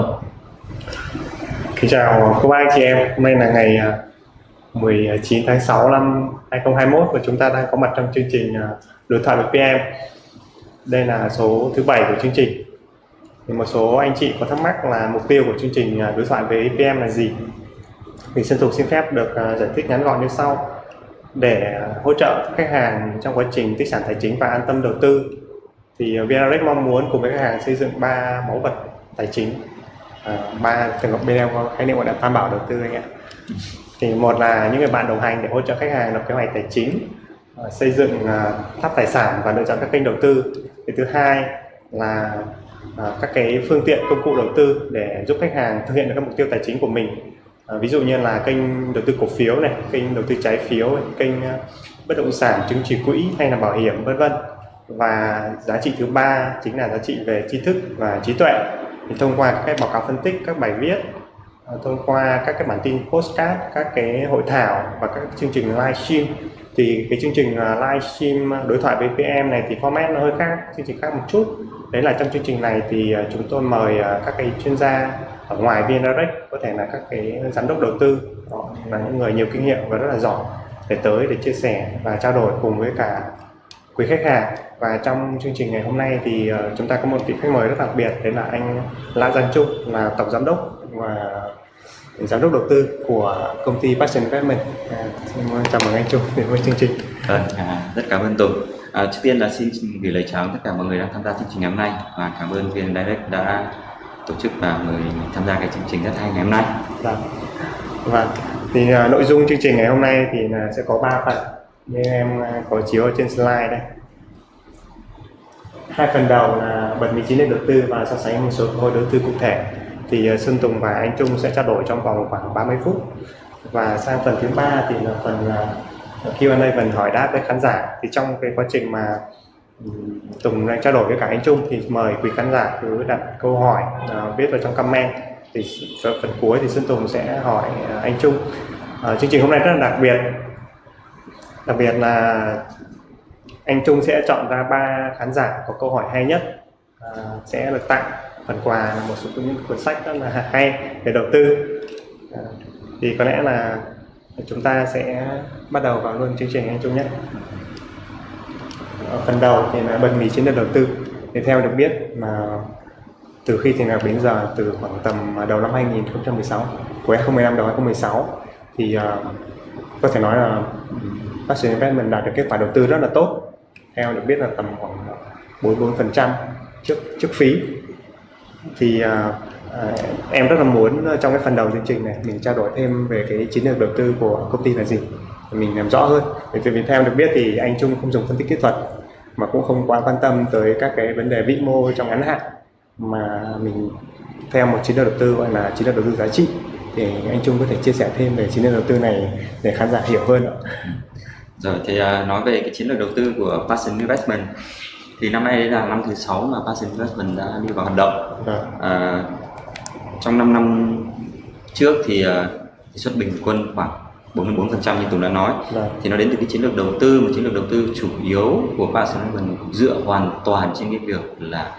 Ờ. Kính chào cô bác anh chị em, hôm nay là ngày à, 19 tháng 6 năm 2021 và chúng ta đang có mặt trong chương trình à, đối thoại với PM. Đây là số thứ bảy của chương trình. Thì một số anh chị có thắc mắc là mục tiêu của chương trình à, đối thoại với PM là gì? Thì Sơn Thục xin phép được giải thích ngắn gọn như sau. Để hỗ trợ khách hàng trong quá trình tích sản tài chính và an tâm đầu tư thì VNRX mong muốn cùng với khách hàng xây dựng ba mẫu vật tài chính Ờ, ba từng trường hợp bên em có khái niệm gọi là tam bảo đầu tư anh ạ. Thì một là những người bạn đồng hành để hỗ trợ khách hàng lập kế hoạch tài chính ờ, xây dựng ờ, tháp tài sản và lựa chọn các kênh đầu tư. Thì thứ hai là các cái phương tiện công cụ đầu tư để giúp khách hàng thực hiện được các mục tiêu tài chính của mình. Ví dụ như là kênh đầu tư cổ phiếu này, kênh đầu tư trái phiếu kênh bất động sản chứng chỉ quỹ hay là bảo hiểm, vân vân. Và giá trị thứ ba chính là giá trị về tri thức và trí tuệ thì thông qua các cái báo cáo phân tích, các bài viết ờ, thông qua các cái bản tin postcard, các cái hội thảo và các chương trình livestream thì cái chương trình ờ, livestream ờ, đối thoại với PM này thì format nó hơi khác, chương trình khác một chút. Đấy là trong chương trình này thì chúng tôi mời các cái chuyên gia ở ngoài VNRX có thể là các cái giám đốc đầu tư, đó là những người nhiều kinh nghiệm và rất là giỏi, để tới để chia sẻ và trao đổi cùng với cả quý khách hàng và trong chương trình ngày hôm nay thì uh, chúng ta có một vị khách mời rất đặc biệt đấy là anh Lã Giang Trung là tổng giám đốc và giám đốc đầu tư của công ty Passion Investment. À, xin chào mừng anh Trung đến với chương trình. Vâng à, rất cảm ơn Tùng. À, trước tiên là xin gửi lời chào tất cả mọi người đang tham gia chương trình ngày hôm nay. Và cảm ơn VN Direct đã tổ chức và mời tham gia cái chương trình rất hay ngày hôm nay. Vâng vâng. Thì uh, nội dung chương trình ngày hôm nay thì là sẽ có 3 phần. Như em à, có chiếu ở trên slide đây hai phần đầu là bật vị trí lên đầu tư và so sánh một số cơ hội đầu tư cụ thể. Thì ờ, Sơn Xuân Tùng và anh Trung sẽ trao đổi trong vòng khoảng 30 phút. Và sang phần thứ ba thì là phần ờ, à, Q&A phần hỏi đáp với khán giả. Thì trong cái quá trình mà Tùng đang trao đổi với cả anh Trung thì mời quý khán giả cứ đặt câu hỏi uh, viết vào trong comment. Thì phần cuối thì Xuân Tùng sẽ hỏi uh, anh Trung. Uh, chương trình hôm nay rất là đặc biệt. Đặc biệt là anh Trung sẽ chọn ra ba khán giả có câu hỏi hay nhất. À, sẽ được tặng phần quà là một số những cuốn sách rất là hay về đầu tư. À, thì có lẽ là chúng ta sẽ bắt đầu vào luôn chương trình anh Trung nhé. Ở phần đầu thì là bật mí chiến lược đầu tư. Thì theo được biết mà từ khi thành lập đến giờ từ khoảng tầm à, đầu năm 2016 cuối 2015 đầu 2016 thì uh, có thể nói là ừ, Passion Investment đạt được kết quả đầu tư rất là tốt theo được biết là tầm khoảng 44 phần trăm trước trước phí. Thì à, à, em rất là muốn trong cái phần đầu chương trình này mình trao đổi thêm về cái chiến lược đầu tư của công ty là gì mình làm rõ hơn. Bởi vì theo được biết thì anh Trung không dùng phân tích kỹ thuật mà cũng không quá quan tâm tới các cái vấn đề vĩ mô trong ngắn hạn. Mà mình theo một chiến lược đầu tư gọi là chiến lược đầu tư giá trị thì anh Trung có thể chia sẻ thêm về chiến lược đầu tư này để khán giả hiểu hơn ạ. Rồi thì uh, nói về cái chiến lược đầu tư của Passion Investment. Thì năm nay là năm thứ sáu mà Passion Investment đã đi vào hoạt động. Uh, trong 5 năm trước thì uh, suất bình quân khoảng 44% như Tùng đã nói. Được. thì nó đến từ cái chiến lược đầu tư một chiến lược đầu tư chủ yếu của Passion Investment dựa hoàn toàn trên cái việc là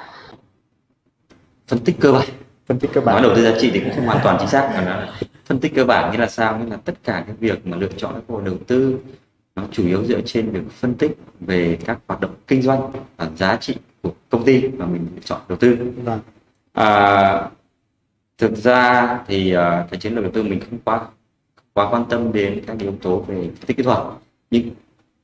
phân tích cơ bản. Phân tích cơ bản. Nói đầu tư giá trị thì cũng không hoàn toàn chính xác. Mà nó phân tích cơ bản như là sao? Như là tất cả cái việc mà lựa chọn các cổ đầu tư nó chủ yếu dựa trên việc phân tích về các hoạt động kinh doanh và giá trị của công ty mà mình chọn đầu tư vâng. à, thực ra thì uh, cái chiến lược đầu tư mình không quá quá quan tâm đến các yếu tố về phân tích kỹ thuật nhưng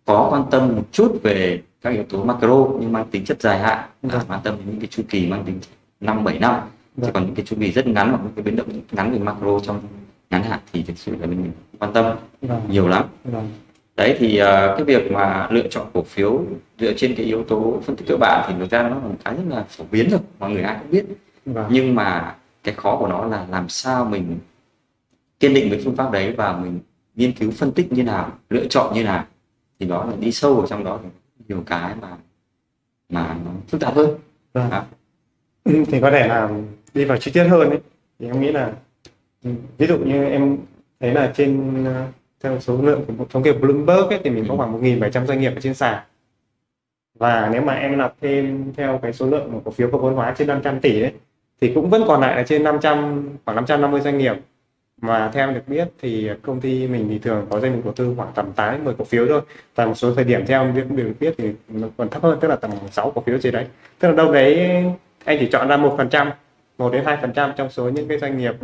có quan tâm một chút về các yếu tố macro nhưng mang tính chất dài hạn vâng. quan tâm đến những cái chu kỳ mang tính năm bảy năm vâng. chứ còn những cái chu kỳ rất ngắn hoặc những cái biến động ngắn về macro trong ngắn hạn thì thực sự là mình quan tâm vâng. nhiều lắm vâng đấy thì uh, cái việc mà lựa chọn cổ phiếu dựa trên cái yếu tố phân tích cơ bản thì thực ra nó là một cái rất là phổ biến rồi mọi người ai cũng biết vâng. nhưng mà cái khó của nó là làm sao mình kiên định với phương pháp đấy và mình nghiên cứu phân tích như nào lựa chọn như nào thì đó là đi sâu ở trong đó thì nhiều cái mà mà nó phức tạp hơn vâng. thì có thể là đi vào chi tiết hơn ấy thì em nghĩ là ví dụ như em thấy là trên theo số lượng của thống kê Bloomberg ấy, thì mình có ừ. khoảng 1.700 doanh nghiệp ở trên sàn. Và nếu mà em nạp thêm theo cái số lượng của cổ phiếu có vốn hóa trên 500 tỷ đấy thì cũng vẫn còn lại là trên 500 khoảng 550 doanh nghiệp. Mà theo được biết thì công ty mình thì thường có danh mục đầu tư khoảng tầm 8 đến 10 cổ phiếu thôi. Và một số thời điểm theo em được được biết thì nó còn thấp hơn tức là tầm 6 cổ phiếu gì đấy. Tức là đâu đấy anh chỉ chọn ra một phần trăm một đến hai phần trăm trong số những cái doanh nghiệp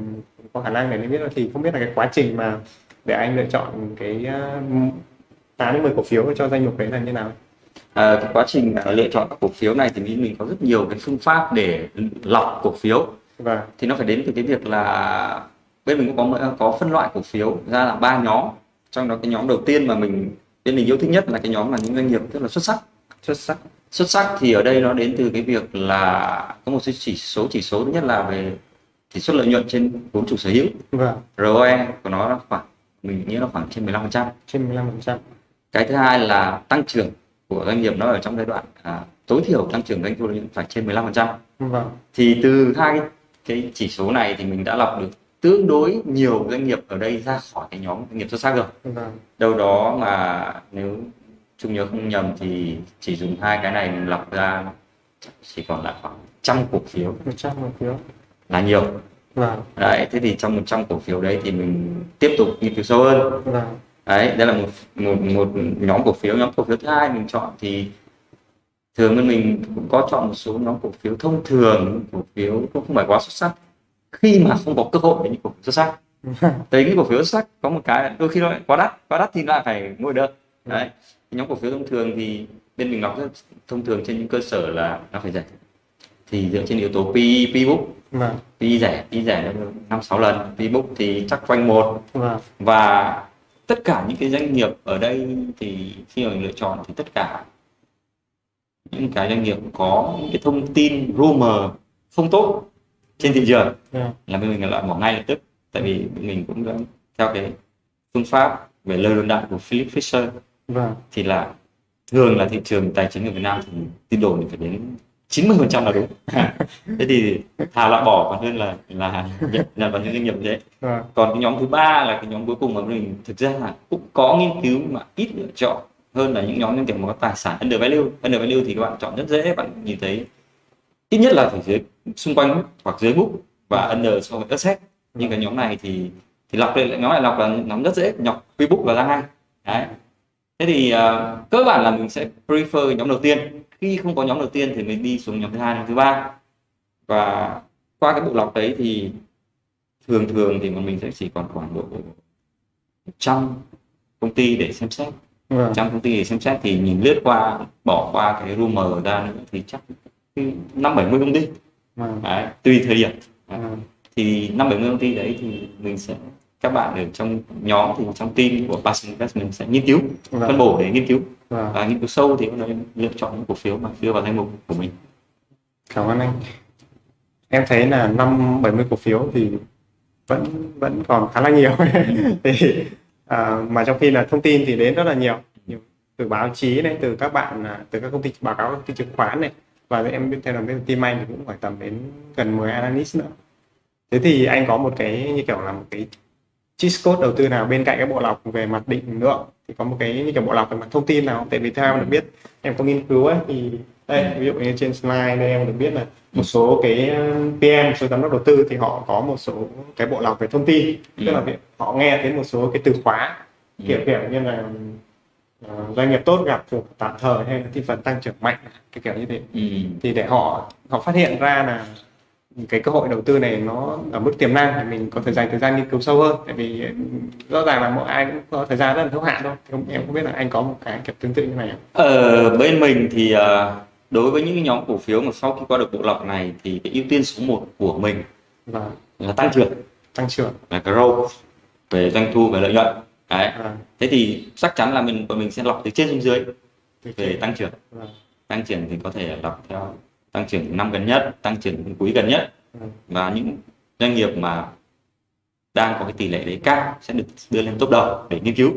có khả năng để biết thì không biết là cái quá trình mà để anh lựa chọn cái uh, 8 đến 10 cổ phiếu cho danh mục đấy là như nào? À, cái quá trình à, lựa chọn các cổ phiếu này thì mình, mình có rất nhiều cái phương pháp để lọc cổ phiếu. Và thì nó phải đến từ cái việc là bên mình cũng có có phân loại cổ phiếu ra là ba nhóm. Trong đó cái nhóm đầu tiên mà mình bên mình yêu thích nhất là cái nhóm là những doanh nghiệp rất là xuất sắc. Xuất sắc. Xuất sắc thì ở đây nó đến từ cái việc là có một số chỉ số chỉ số thứ nhất là về tỷ suất lợi nhuận trên vốn chủ sở hữu. Và ROE của nó là khoảng mình nghĩ là khoảng trên 15% trên 15 phần trăm. Cái thứ hai là tăng trưởng của doanh nghiệp nó ở trong giai đoạn à, tối thiểu tăng trưởng doanh thu phải trên 15% vâng. Thì từ hai cái, chỉ số này thì mình đã lọc được tương đối nhiều doanh nghiệp ở đây ra khỏi cái nhóm doanh nghiệp xuất sắc rồi. Vâng. Đâu đó mà nếu chung nhớ không nhầm thì chỉ dùng hai cái này mình lọc ra chỉ còn lại khoảng trăm cổ phiếu. Trăm cổ phiếu. Là nhiều vâng. Đấy thế thì trong 100 cổ phiếu đấy thì mình tiếp tục nghiên cứu sâu hơn. Vâng. Đấy đây là một một một nhóm cổ phiếu. Nhóm cổ phiếu thứ hai mình chọn thì thường bên mình cũng có chọn một số nhóm cổ phiếu thông thường cổ phiếu cũng không phải quá xuất sắc. Khi mà không có cơ hội để những cổ phiếu xuất sắc. Tại những cổ phiếu xuất sắc có một cái đôi khi nó lại quá đắt quá đắt thì lại phải mua đơn đấy nhóm cổ phiếu thông thường thì bên mình lọc rất thông thường trên những cơ sở là nó phải rẻ thì dựa trên yếu tố PE, P book vâng. PE rẻ PE rẻ năm sáu lần. P book thì chắc quanh một. Vâng. Và tất cả những cái doanh nghiệp ở đây thì khi mà mình lựa chọn thì tất cả những cái doanh nghiệp có những cái thông tin rumor không tốt trên thị trường vâng. là bên mình loại bỏ ngay lập tức. Tại vì mình cũng đã theo cái phương pháp về lời đồn đại của Philip Fisher. Vâng. Thì là thường là thị trường tài chính ở Việt Nam thì tin đồn thì phải đến 90% là đúng. Thế thì thà loại bỏ còn hơn là là nhận, vào những doanh nghiệp như thế. Vâng còn cái nhóm thứ ba là cái nhóm cuối cùng mà mình thực ra là cũng có nghiên cứu mà ít lựa chọn hơn là những nhóm doanh nghiệp mà có tài sản under value. Under value thì các bạn chọn rất dễ bạn nhìn thấy ít nhất là phải dưới xung quanh hoặc dưới book và under so với asset. Nhưng cái nhóm này thì thì lọc lại nhóm này lọc là nhóm rất dễ nhọc pre book và ra ngay. Đấy. Thế thì ờ, cơ bản là mình sẽ prefer nhóm đầu tiên khi không có nhóm đầu tiên thì mình đi xuống nhóm thứ hai nhóm thứ ba. Và qua cái bộ lọc đấy thì thường thường thì bọn mình sẽ chỉ còn khoảng độ 100 công ty để xem xét. Vâng. 100 công ty để xem xét thì nhìn lướt qua bỏ qua cái rumor ra nữa thì chắc năm bảy mươi công ty. Vâng. Đấy, tùy thời điểm. Vâng. Thì năm bảy mươi công ty đấy thì mình sẽ các bạn ở trong nhóm thì trong team của Passion Investment sẽ nghiên cứu phân vâng bổ để nghiên cứu và nghiên cứu sâu thì thể lựa chọn những cổ phiếu mà đưa vào danh mục của mình. Cảm ơn anh. Em thấy là năm 70 cổ phiếu thì vẫn vẫn còn khá là nhiều. Thì à, mà trong khi là thông tin thì đến rất là nhiều. Từ báo chí này từ các bạn à, từ các công ty báo cáo công ty chứng khoán này. Và em biết theo là bên team anh thì cũng phải tầm đến gần 10 analyst nữa. Thế thì anh có một cái như kiểu là một cái cheat code đầu tư nào bên cạnh cái bộ lọc về mặt định lượng? Thì có một cái như kiểu bộ lọc về mặt thông tin nào tại vì theo em được biết em có nghiên cứu ấy thì đây ví dụ như trên slide đây em được biết là một số cái PM một số giám đốc đầu tư thì họ có một số cái bộ lọc về thông tin. Tức là họ nghe thấy một số cái từ khóa kiểu kiểu như là uh, doanh nghiệp tốt gặp phục tạm thời hay là thị phần tăng trưởng mạnh kiểu kiểu như thế. Ừ. thì để họ họ phát hiện ra là cái cơ hội đầu tư này nó ở mức tiềm năng thì mình có thể dành thời gian nghiên cứu sâu hơn. Tại vì rõ ràng là mỗi ai cũng có thời gian rất là hữu hạn thôi. Không, em không biết là anh có một cái kiểu tương tự như này không? Ở bên mình thì ờ, đối với những nhóm cổ phiếu mà sau khi qua được bộ lọc này thì cái ưu tiên số 1 của mình và là tăng trưởng. Tăng trưởng. Là growth về doanh thu về lợi nhuận. Đấy. Và thế thì chắc chắn là mình bọn mình sẽ lọc từ trên xuống dưới về tăng trưởng. Và, tăng trưởng thì có thể lọc theo tăng trưởng năm gần nhất tăng trưởng quý gần nhất. Và, và những doanh nghiệp mà đang có cái tỷ lệ đấy cao sẽ được đưa lên top đầu để nghiên cứu.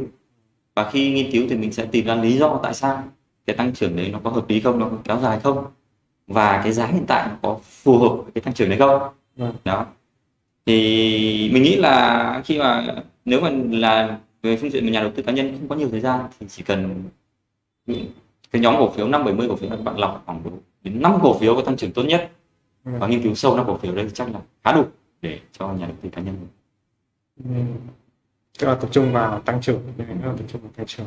Và khi nghiên cứu thì mình sẽ tìm ra lý do tại sao cái tăng trưởng đấy nó có hợp lý không nó có kéo dài không. Và cái giá hiện tại nó có phù hợp với cái tăng trưởng đấy không. Vâng. đó. Thì mình nghĩ là khi mà nếu mà là về phương diện nhà đầu tư cá nhân không có nhiều thời gian thì chỉ cần cái nhóm cổ phiếu năm bảy mươi cổ phiếu các bạn lọc khoảng đến năm cổ phiếu có tăng trưởng tốt nhất Ừ. và nghiên cứu sâu năm cổ phiếu đây chắc là khá đủ để cho nhà đầu tư cá nhân Ừ. tức là tập trung vào tăng trưởng tập trung vào tăng trưởng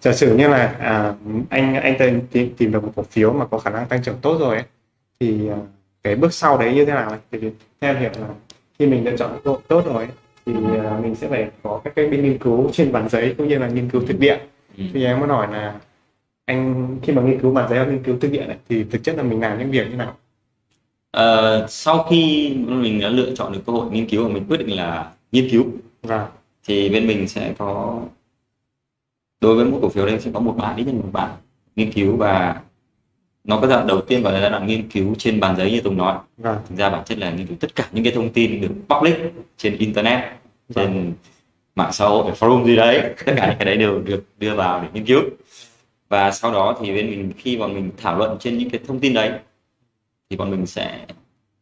giả sử như là à, anh anh tìm, tìm được một cổ phiếu mà có khả năng tăng trưởng tốt rồi ấy, thì à, cái bước sau đấy như thế nào ấy? thì theo hiểu là khi mình lựa chọn cơ hội tốt rồi ấy, thì à, mình sẽ phải có các cái bên nghiên cứu trên bản giấy cũng như là nghiên cứu thực địa ừ. thì em muốn hỏi là anh khi mà nghiên cứu bản giấy nghiên cứu thực địa này thì thực chất là mình làm những việc như nào? Ờ, sau khi mình đã lựa chọn được cơ hội nghiên cứu và mình quyết định là nghiên cứu và thì bên mình sẽ có đối với mỗi cổ phiếu đây sẽ có một bạn ít nhất một bạn nghiên cứu và nó có giai đoạn đầu tiên gọi là giai đoạn nghiên cứu trên bàn giấy như Tùng nói. Và thực ra bản chất là nghiên cứu tất cả những cái thông tin được public trên internet trên mạng xã hội forum gì đấy tất cả những cái đấy đều được đưa vào để nghiên cứu và sau đó thì bên mình khi mà mình thảo luận trên những cái thông tin đấy thì bọn mình sẽ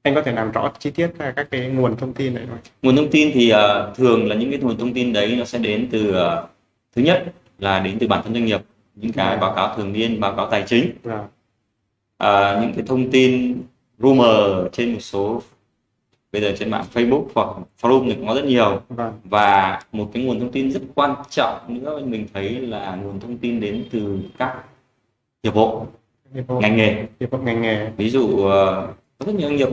anh có thể làm rõ chi tiết về các cái nguồn thông tin đấy không? nguồn thông tin thì ờ, thường là những cái nguồn thông tin đấy nó sẽ đến từ ờ, thứ nhất là đến từ bản thân doanh nghiệp những cái Dạ. báo cáo thường niên báo cáo tài chính Và à, những cái thông tin rumor trên một số bây giờ trên mạng Facebook hoặc forum thì có rất nhiều. Và và một cái nguồn thông tin rất quan trọng nữa mình thấy là nguồn thông tin đến từ các hiệp hội hiệp hội. ngành nghề. Hiệp hội ngành nghề. Ví dụ ờ, có rất nhiều nghiệp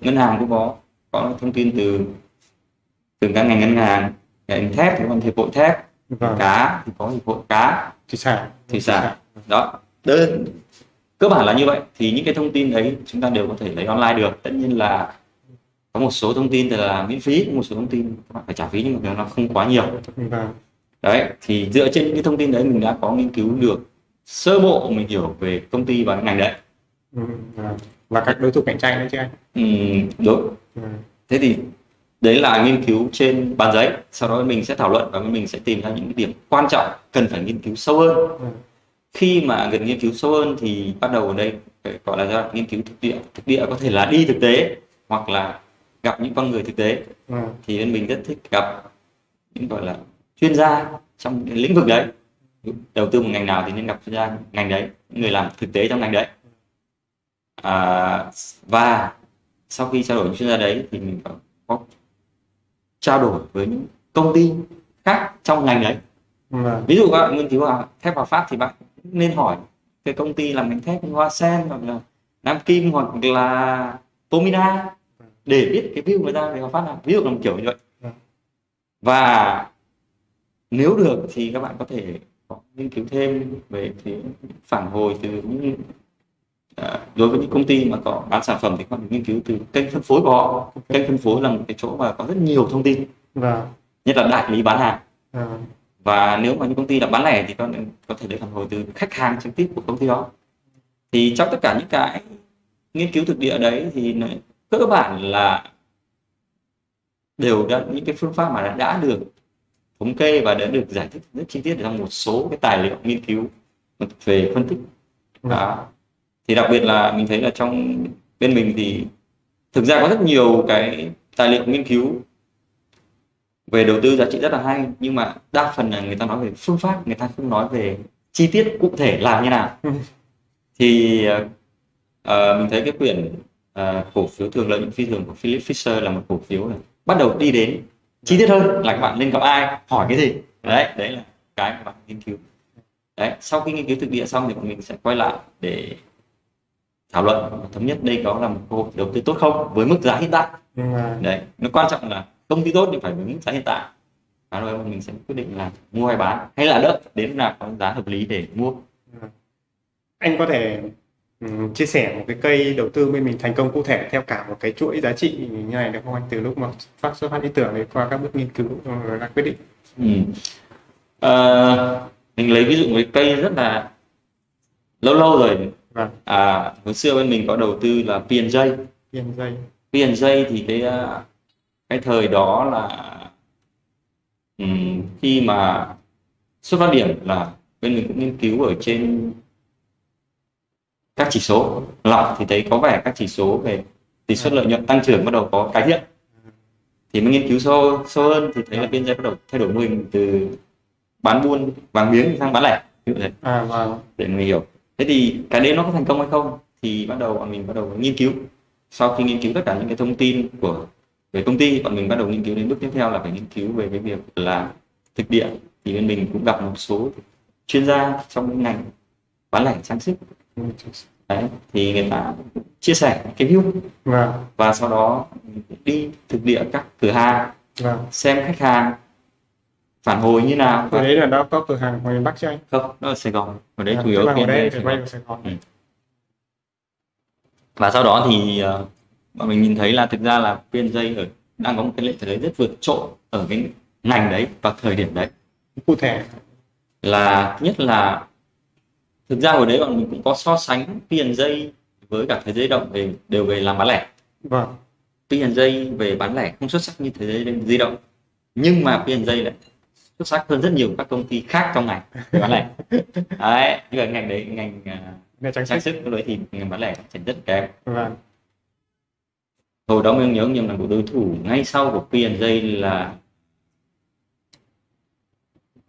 ngân hàng cũng có có thông tin từ từ các ngành ngân hàng ngành thép thì còn hiệp hội thép và cá thì có hiệp hội cá. Thủy sản. Thủy sản. Đó. Đơn cơ bản là như vậy. Thì những cái thông tin đấy chúng ta đều có thể lấy online được. Tất nhiên là có một số thông tin thì là miễn phí một số thông tin các bạn phải trả phí nhưng mà nó không quá nhiều. Và đấy thì dựa trên những thông tin đấy mình đã có nghiên cứu được sơ bộ mình hiểu về công ty và ngành đấy. Ừ, và, và các đối thủ cạnh tranh nữa chứ anh? Ừm, đúng. Ừ, thế thì đấy là nghiên cứu trên bàn giấy. Sau đó mình sẽ thảo luận và mình sẽ tìm ra những điểm quan trọng cần phải nghiên cứu sâu hơn. Ừ, khi mà gần nghiên cứu sâu hơn thì bắt đầu ở đây phải gọi là đoạn nghiên cứu thực địa. Thực địa có thể là đi thực tế hoặc là gặp những con người thực tế. Ừ, thì bên mình rất thích gặp những gọi là chuyên gia trong lĩnh vực đấy. Đầu tư một ngành nào thì nên gặp chuyên gia ngành đấy người làm thực tế trong ngành đấy. À, và sau khi trao đổi với chuyên gia đấy thì mình có, có trao đổi với những công ty khác trong ngành đấy. Và ví dụ các bạn nghiên cứu vào thép Hòa Phát thì bạn nên hỏi cái công ty làm ngành thép Hoa Sen hoặc là Nam Kim hoặc là Pomina để biết cái view người ta về Hòa Phát nào ví dụ là một kiểu như vậy. Vâng. và nếu được thì các bạn có thể nghiên cứu thêm về cái phản hồi từ những à, đối với những công ty mà có bán sản phẩm thì các bạn nghiên cứu từ kênh phân phối của họ. Kênh phân phối là một cái chỗ mà có rất nhiều thông tin. Và nhất là đại lý bán hàng. À, và nếu mà những công ty đã bán lẻ thì có có thể lấy phản hồi từ khách hàng trực tiếp của công ty đó. Thì trong tất cả những cái nghiên cứu thực địa đấy thì cơ bản là đều đã những cái phương pháp mà đã, đã được thống kê và đã được giải thích rất chi tiết trong một số cái tài liệu nghiên cứu về phân tích đó. thì đặc biệt là mình thấy là trong bên mình thì thực ra có rất nhiều cái tài liệu nghiên cứu về đầu tư giá trị rất là hay nhưng mà đa phần là người ta nói về phương pháp người ta không nói về chi tiết cụ thể làm như nào Ừ. thì ờ, mình thấy cái quyển ờ, cổ phiếu thường lợi nhuận phi thường của Philip Fisher là một cổ phiếu này bắt đầu đi đến chi tiết hơn là các bạn nên gặp ai hỏi cái gì. Đấy đấy là cái mà bạn nghiên cứu. Đấy sau khi nghiên cứu thực địa xong thì bọn mình sẽ quay lại để thảo luận. Thống nhất đây có là một cơ hội đầu tư tốt không với mức giá hiện tại. Và đấy nó quan trọng là công ty tốt thì phải với mức giá hiện tại. Và rồi mình sẽ quyết định là mua hay bán hay là đợi đến nào có giá hợp lý để mua. Anh có thể chia sẻ một cái cây đầu tư bên mình thành công cụ thể theo cả một cái chuỗi giá trị như này được không anh? Từ lúc mà phát xuất phát ý tưởng đến qua các bước nghiên cứu rồi ra quyết định. Ừ. Ờ, mình lấy ví dụ cái cây rất là lâu lâu rồi. Và à hồi xưa bên mình có đầu tư là P&J dây P&J thì cái à, cái thời đó là ừm, khi mà xuất phát điểm là bên mình cũng nghiên cứu ở trên các chỉ số lọc thì thấy có vẻ các chỉ số về tỷ suất lợi nhuận tăng trưởng bắt đầu có cải thiện thì mới nghiên cứu sâu sâu hơn thì thấy là P&J bắt đầu thay đổi mô hình từ bán buôn vàng miếng sang bán lẻ. Dụ thế à và để người hiểu. Thế thì cái đấy nó có thành công hay không? Thì bắt đầu bọn mình bắt đầu nghiên cứu. Sau khi nghiên cứu tất cả những cái thông tin của về công ty bọn mình bắt đầu nghiên cứu đến bước tiếp theo là phải nghiên cứu về cái việc là thực địa. Thì bên mình cũng gặp một số chuyên gia trong ngành bán lẻ trang sức đấy thì người ta chia sẻ cái view. Vâng. Và sau đó đi thực địa các cửa hàng vâng. xem khách hàng phản hồi như nào. Từ đấy là đã có cửa hàng ngoài miền Bắc chưa anh? Không đó là Sài Gòn. Ở đấy À, chủ yếu ở đây Sài Gòn. Sài Ừ. và sau đó thì ờ, bọn mình nhìn thấy là thực ra là PNJ ở đang có một cái lợi thế rất vượt trội ở cái ngành đấy và thời điểm đấy. Cụ thể. Là nhất là thực ra hồi đấy bọn mình cũng có so sánh PNJ với cả thế giới động về đều về làm bán lẻ. Vâng. PNJ về bán lẻ không xuất sắc như thế giới di động nhưng mà PNJ lại xuất sắc hơn rất nhiều các công ty khác trong ngành bán lẻ. Đấy nhưng mà ngành đấy ngành à, nghe trang trang sức. đấy thì ngành bán lẻ phát triển rất kém. Vâng. Hồi đó mình nhớ nhầm là một đối thủ ngay sau của PNJ là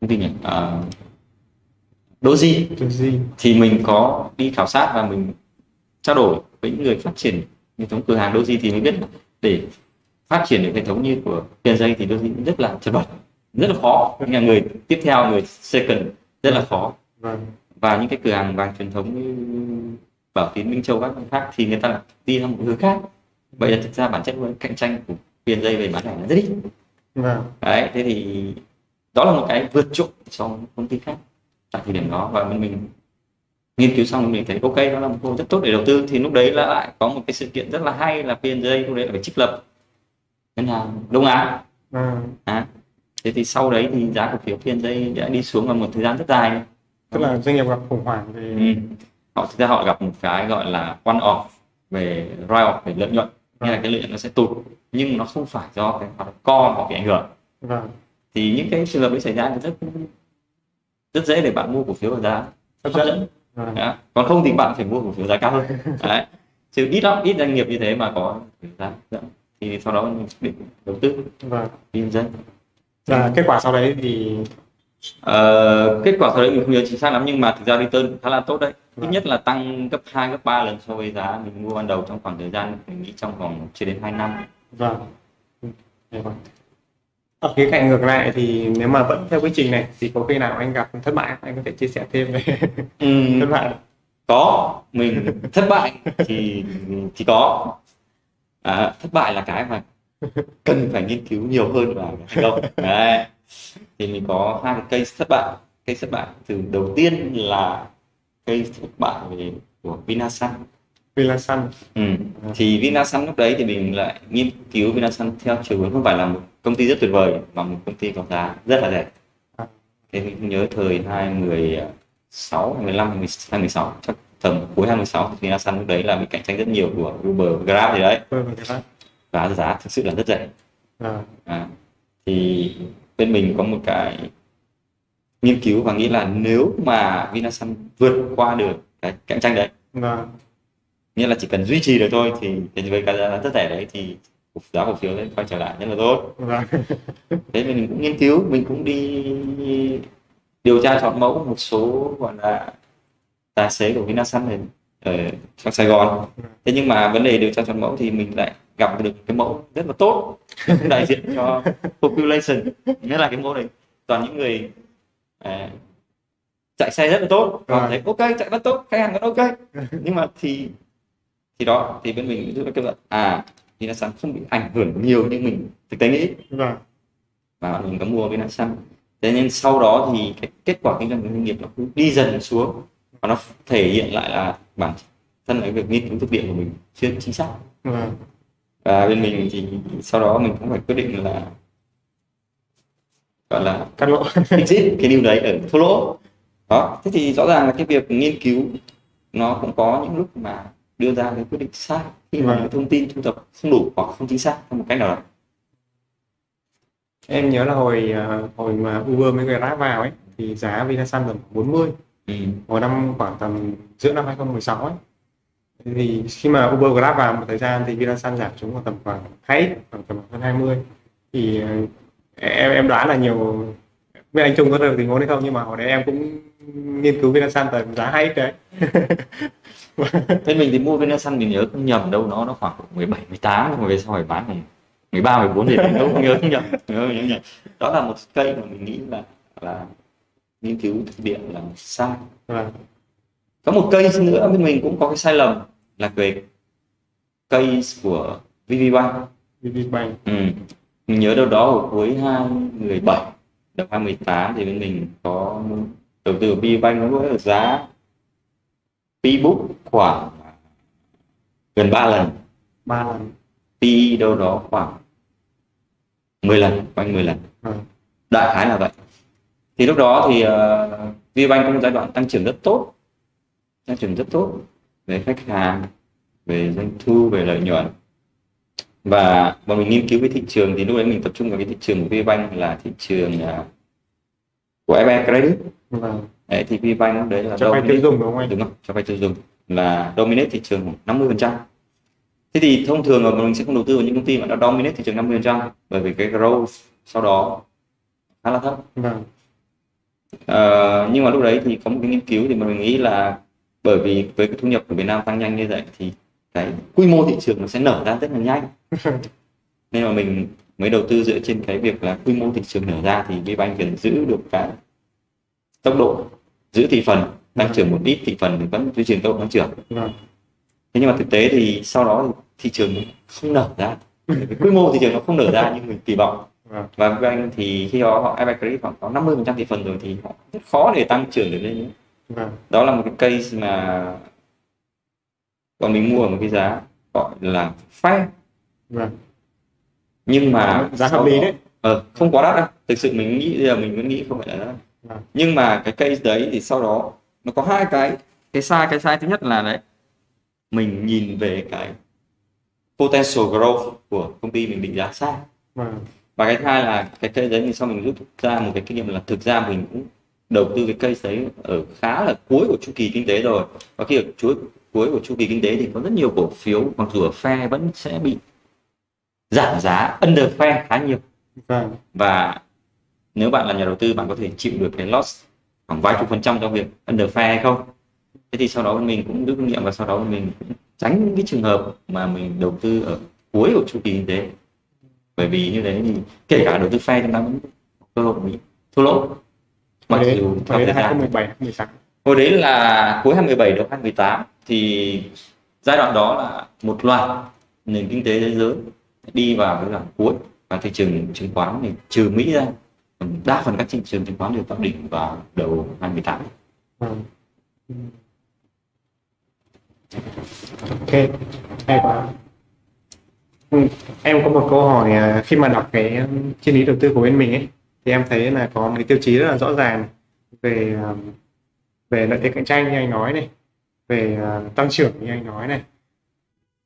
công ty nhỉ? Uh, Doji thì mình có đi khảo sát và mình trao đổi với những người phát triển hệ thống cửa hàng Doji thì mới biết để phát triển được hệ thống như của PNJ thì Doji rất là chật vật rất là khó. Những là người tiếp theo người second rất là khó. Vâng. Và những cái cửa hàng vàng truyền thống như Bảo Tín Minh Châu các khác thì người ta đi theo một hướng khác. Vậy là thực ra bản chất với cạnh tranh của PNJ về bán lẻ là rất ít. Vâng. Đấy thế thì đó là một cái vượt trội so với công ty khác tại thời điểm đó và mình, mình nghiên cứu xong mình thấy ok đó là một cơ hội rất tốt để đầu tư. Thì lúc đấy là lại có một cái sự kiện rất là hay là PNJ lúc đấy là phải trích lập ngân hàng Đông Á. Vâng à, thế thì sau đấy thì giá cổ phiếu PNJ đã đi xuống vào một thời gian rất dài. Tức là doanh nghiệp gặp khủng hoảng về Ừ. họ thực ra họ gặp một cái gọi là one off về write off về lợi nhuận. Nghĩa là cái lợi nhuận nó sẽ tụt nhưng nó không phải do cái hoạt động co họ bị ảnh hưởng. Vâng. Thì những cái trường hợp đấy xảy ra thì rất rất dễ để bạn mua cổ phiếu ở giá. Hấp dẫn. Đó. còn không thì bạn phải mua cổ phiếu giá cao hơn. Đấy. chứ ít lắm ít doanh nghiệp như thế mà có giá dẫn. Thì sau đó mình định đầu tư. Vâng. Kinh doanh và kết quả sau đấy thì? Ờ, kết quả sau đấy mình không nhớ chính xác lắm nhưng mà thực ra return khá là tốt đấy. Vâng. nhất là tăng gấp 2 gấp 3 lần so với giá mình mua ban đầu trong khoảng thời gian mình nghĩ trong vòng chưa đến 2 năm. Vâng. Ở khía cạnh ngược lại thì nếu mà vẫn theo quy trình này thì có khi nào anh gặp thất bại anh có thể chia sẻ thêm về Ừm, thất bại có. Mình thất bại thì thì có. À, thất bại là cái mà cần phải nghiên cứu nhiều hơn và thành công. Đấy. Thì mình có hai cái case thất bại. Case thất bại từ đầu tiên là case thất bại về của Vinasun. Vilasun ừ. thì Vinasun lúc đấy thì mình lại nghiên cứu Vinasun theo chiều hướng không phải là một công ty rất tuyệt vời mà một công ty có giá rất là rẻ. Thế mình nhớ thời 2016 15 2016 chắc tầm cuối 2016 thì Vinasun lúc đấy là bị cạnh tranh rất nhiều của Uber Grab gì đấy. Và giá thực sự là rất rẻ. Vâng. À, thì bên mình có một cái nghiên cứu và nghĩ là nếu mà Vinasun vượt qua được cái cạnh tranh đấy vâng. nghĩa là chỉ cần duy trì được thôi thì, thì với cái giá rất rẻ đấy thì giá cổ phiếu sẽ quay trở lại rất là tốt. Vâng. Thế mình cũng nghiên cứu mình cũng đi điều tra chọn mẫu một số gọi là tài xế của Vinasun này ở trong Sài Gòn. Thế nhưng mà vấn đề điều tra chọn mẫu thì mình lại gặp được cái mẫu rất là tốt đại diện cho population. Nghĩa là cái mẫu này toàn những người à, chạy xe rất là tốt và Vâng. thấy ok chạy rất tốt khách hàng vẫn ok. Nhưng mà thì thì đó thì bên mình rút ra kết luận à Vinasun không bị ảnh hưởng nhiều như mình thực tế nghĩ. Vâng. Và mình có mua Vinasun thế nên sau đó thì cái kết quả kinh doanh của doanh nghiệp nó cứ đi dần xuống. Và nó thể hiện lại là bản thân cái việc nghiên cứu thực địa của mình chưa chính xác. Vâng. Và bên mình thì sau đó mình cũng phải quyết định là gọi là cắt lỗ. Exit cái điều đấy ở thua lỗ. Đó thế thì rõ ràng là cái việc nghiên cứu nó cũng có những lúc mà đưa ra cái quyết định sai khi mà Vâng. cái thông tin thu thập không đủ hoặc không chính xác theo một cách nào đó. Em nhớ là hồi ờ, hồi mà Uber mới Grab vào ấy thì giá Vinasun tầm 40 ừ. hồi năm khoảng tầm giữa năm 2016 ấy. Thì khi mà Uber Grab vào một thời gian thì Vinasun giảm xuống còn tầm khoảng hay khoảng tầm hơn 20 thì ờ, em em đoán là nhiều biết anh Trung có được tình huống hay không? Nhưng mà hồi đấy em cũng nghiên cứu Vinasun tầm giá hay đấy bên mình thì mua Vinasun mình nhớ không nhầm đâu nó nó khoảng 17 18 nhưng mà về sau phải bán khoảng 13 14 thì đâu không nhớ không nhầm nhớ, nhớ. đó là một cây mà mình nghĩ là là nghiên cứu thực địa là sai vâng có một cây nữa bên mình cũng có cái sai lầm là về cây của VPBank VPBank ừ. mình nhớ đâu đó ở cuối 2017 đầu 2018 thì bên mình có đầu tư vào VPBank nó ở giá P-book khoảng gần 3 lần. Ba lần. PE đâu đó khoảng 10 lần quanh 10 lần. Vâng. Đại khái là vậy. Thì lúc đó thì uh, VPBank có một giai đoạn tăng trưởng rất tốt. Tăng trưởng rất tốt về khách hàng về doanh thu về lợi nhuận. Và bọn mình nghiên cứu cái thị trường thì lúc đấy mình tập trung vào cái thị trường của VPBank là thị trường uh, của FE Credit. Vâng đấy, thì VPBank lúc đấy là cho vay tiêu dùng đúng không anh? Đúng không cho vay tiêu dùng. Là dominate thị trường khoảng 50% thế thì thông thường là mình sẽ không đầu tư vào những công ty mà nó dominate thị trường 50% bởi vì cái growth sau đó khá là thấp. Vâng. Ờ, nhưng mà lúc đấy thì có một cái nghiên cứu thì mình nghĩ là bởi vì với cái thu nhập của Việt Nam tăng nhanh như vậy thì cái quy mô thị trường nó sẽ nở ra rất là nhanh. Nên mà mình mới đầu tư dựa trên cái việc là quy mô thị trường nở ra thì VBank cần giữ được cái tốc độ giữ thị phần tăng trưởng một ít thị phần thì vẫn duy trì tốc độ tăng trưởng. Vâng. Thế nhưng mà thực tế thì sau đó thì thị trường không nở ra. Cái quy mô thị trường nó không nở ra như mình kỳ vọng. Vâng. Và VBank thì khi đó họ Credit khoảng có 50% thị phần rồi thì họ rất khó để tăng trưởng được lên nữa. Vâng. Đó là một cái case mà bọn mình mua ở một cái giá gọi là fair nhưng mà giá hợp lý đấy. Ờ, không quá đắt đâu. Thực sự mình nghĩ giờ mình vẫn nghĩ không phải là đắt. Nhưng mà cái case đấy thì sau đó nó có hai cái. Cái sai cái sai thứ nhất là đấy mình nhìn về cái potential growth của công ty mình định giá sai. Vâng. Và cái hai là cái case đấy thì sau mình rút ra một cái kinh nghiệm là thực ra mình cũng đầu tư cái case đấy ở khá là cuối của chu kỳ kinh tế rồi. Và khi ở chuỗi cuối của chu kỳ kinh tế thì có rất nhiều cổ phiếu mặc dù ở phe vẫn sẽ bị giảm giá under phe khá nhiều. Vâng. Và nếu bạn là nhà đầu tư bạn có thể chịu được cái loss khoảng vài chục phần trăm trong việc under hay không? Thế thì sau đó mình cũng rút kinh nghiệm và sau đó mình cũng tránh những cái trường hợp mà mình đầu tư ở cuối của chu kỳ kinh tế. Bởi vì như thế thì kể cả đầu tư phe chúng ta vẫn cơ hội bị thua lỗ. Mặc đấy, dù theo đấy thời là gian 2017 2018 hồi đấy là cuối 2017 đầu 2018 thì giai đoạn đó là một loạt nền kinh tế thế giới đi vào cái đoạn cuối và thị trường chứng khoán thì trừ Mỹ ra đa phần các thị trường chứng khoán đều tạo đỉnh vào đầu 2018 ok hay quá. Ừ. em có một câu hỏi à, khi mà đọc cái um, triết lý đầu tư của bên mình ấy thì em thấy là có một cái tiêu chí rất là rõ ràng về um, về lợi thế cạnh tranh như anh nói này về à, tăng trưởng như anh nói này.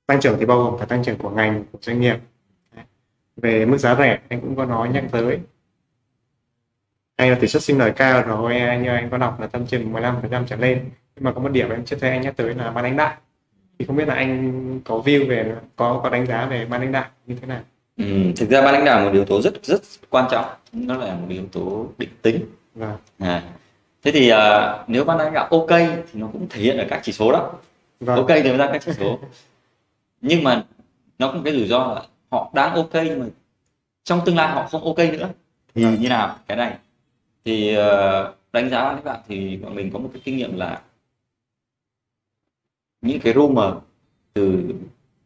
Tăng trưởng thì bao gồm cả tăng trưởng của ngành của doanh nghiệp. Về mức giá rẻ anh cũng có nói nhắc tới hay là tỷ suất sinh lời cao rồi như anh có đọc là tầm chừng 15% trở lên. Nhưng mà có một điểm em chưa thấy anh nhắc tới là ban lãnh đạo thì không biết là anh có view về có có đánh giá về ban lãnh đạo như thế nào? Ừ, thực ra ban lãnh đạo là một yếu tố rất rất quan trọng. Nó là một yếu tố định tính. Và à. thế thì à, nếu ban lãnh đạo ok thì nó cũng thể hiện ở các chỉ số đó. Và ok thì ra các chỉ số. Nhưng mà nó một cái rủi ro là họ đang ok nhưng mà trong tương lai họ không ok nữa. Thì Vâng. như nào? Cái này thì ờ, đánh giá lãnh đạo thì bọn mình có một cái kinh nghiệm là những cái rumor từ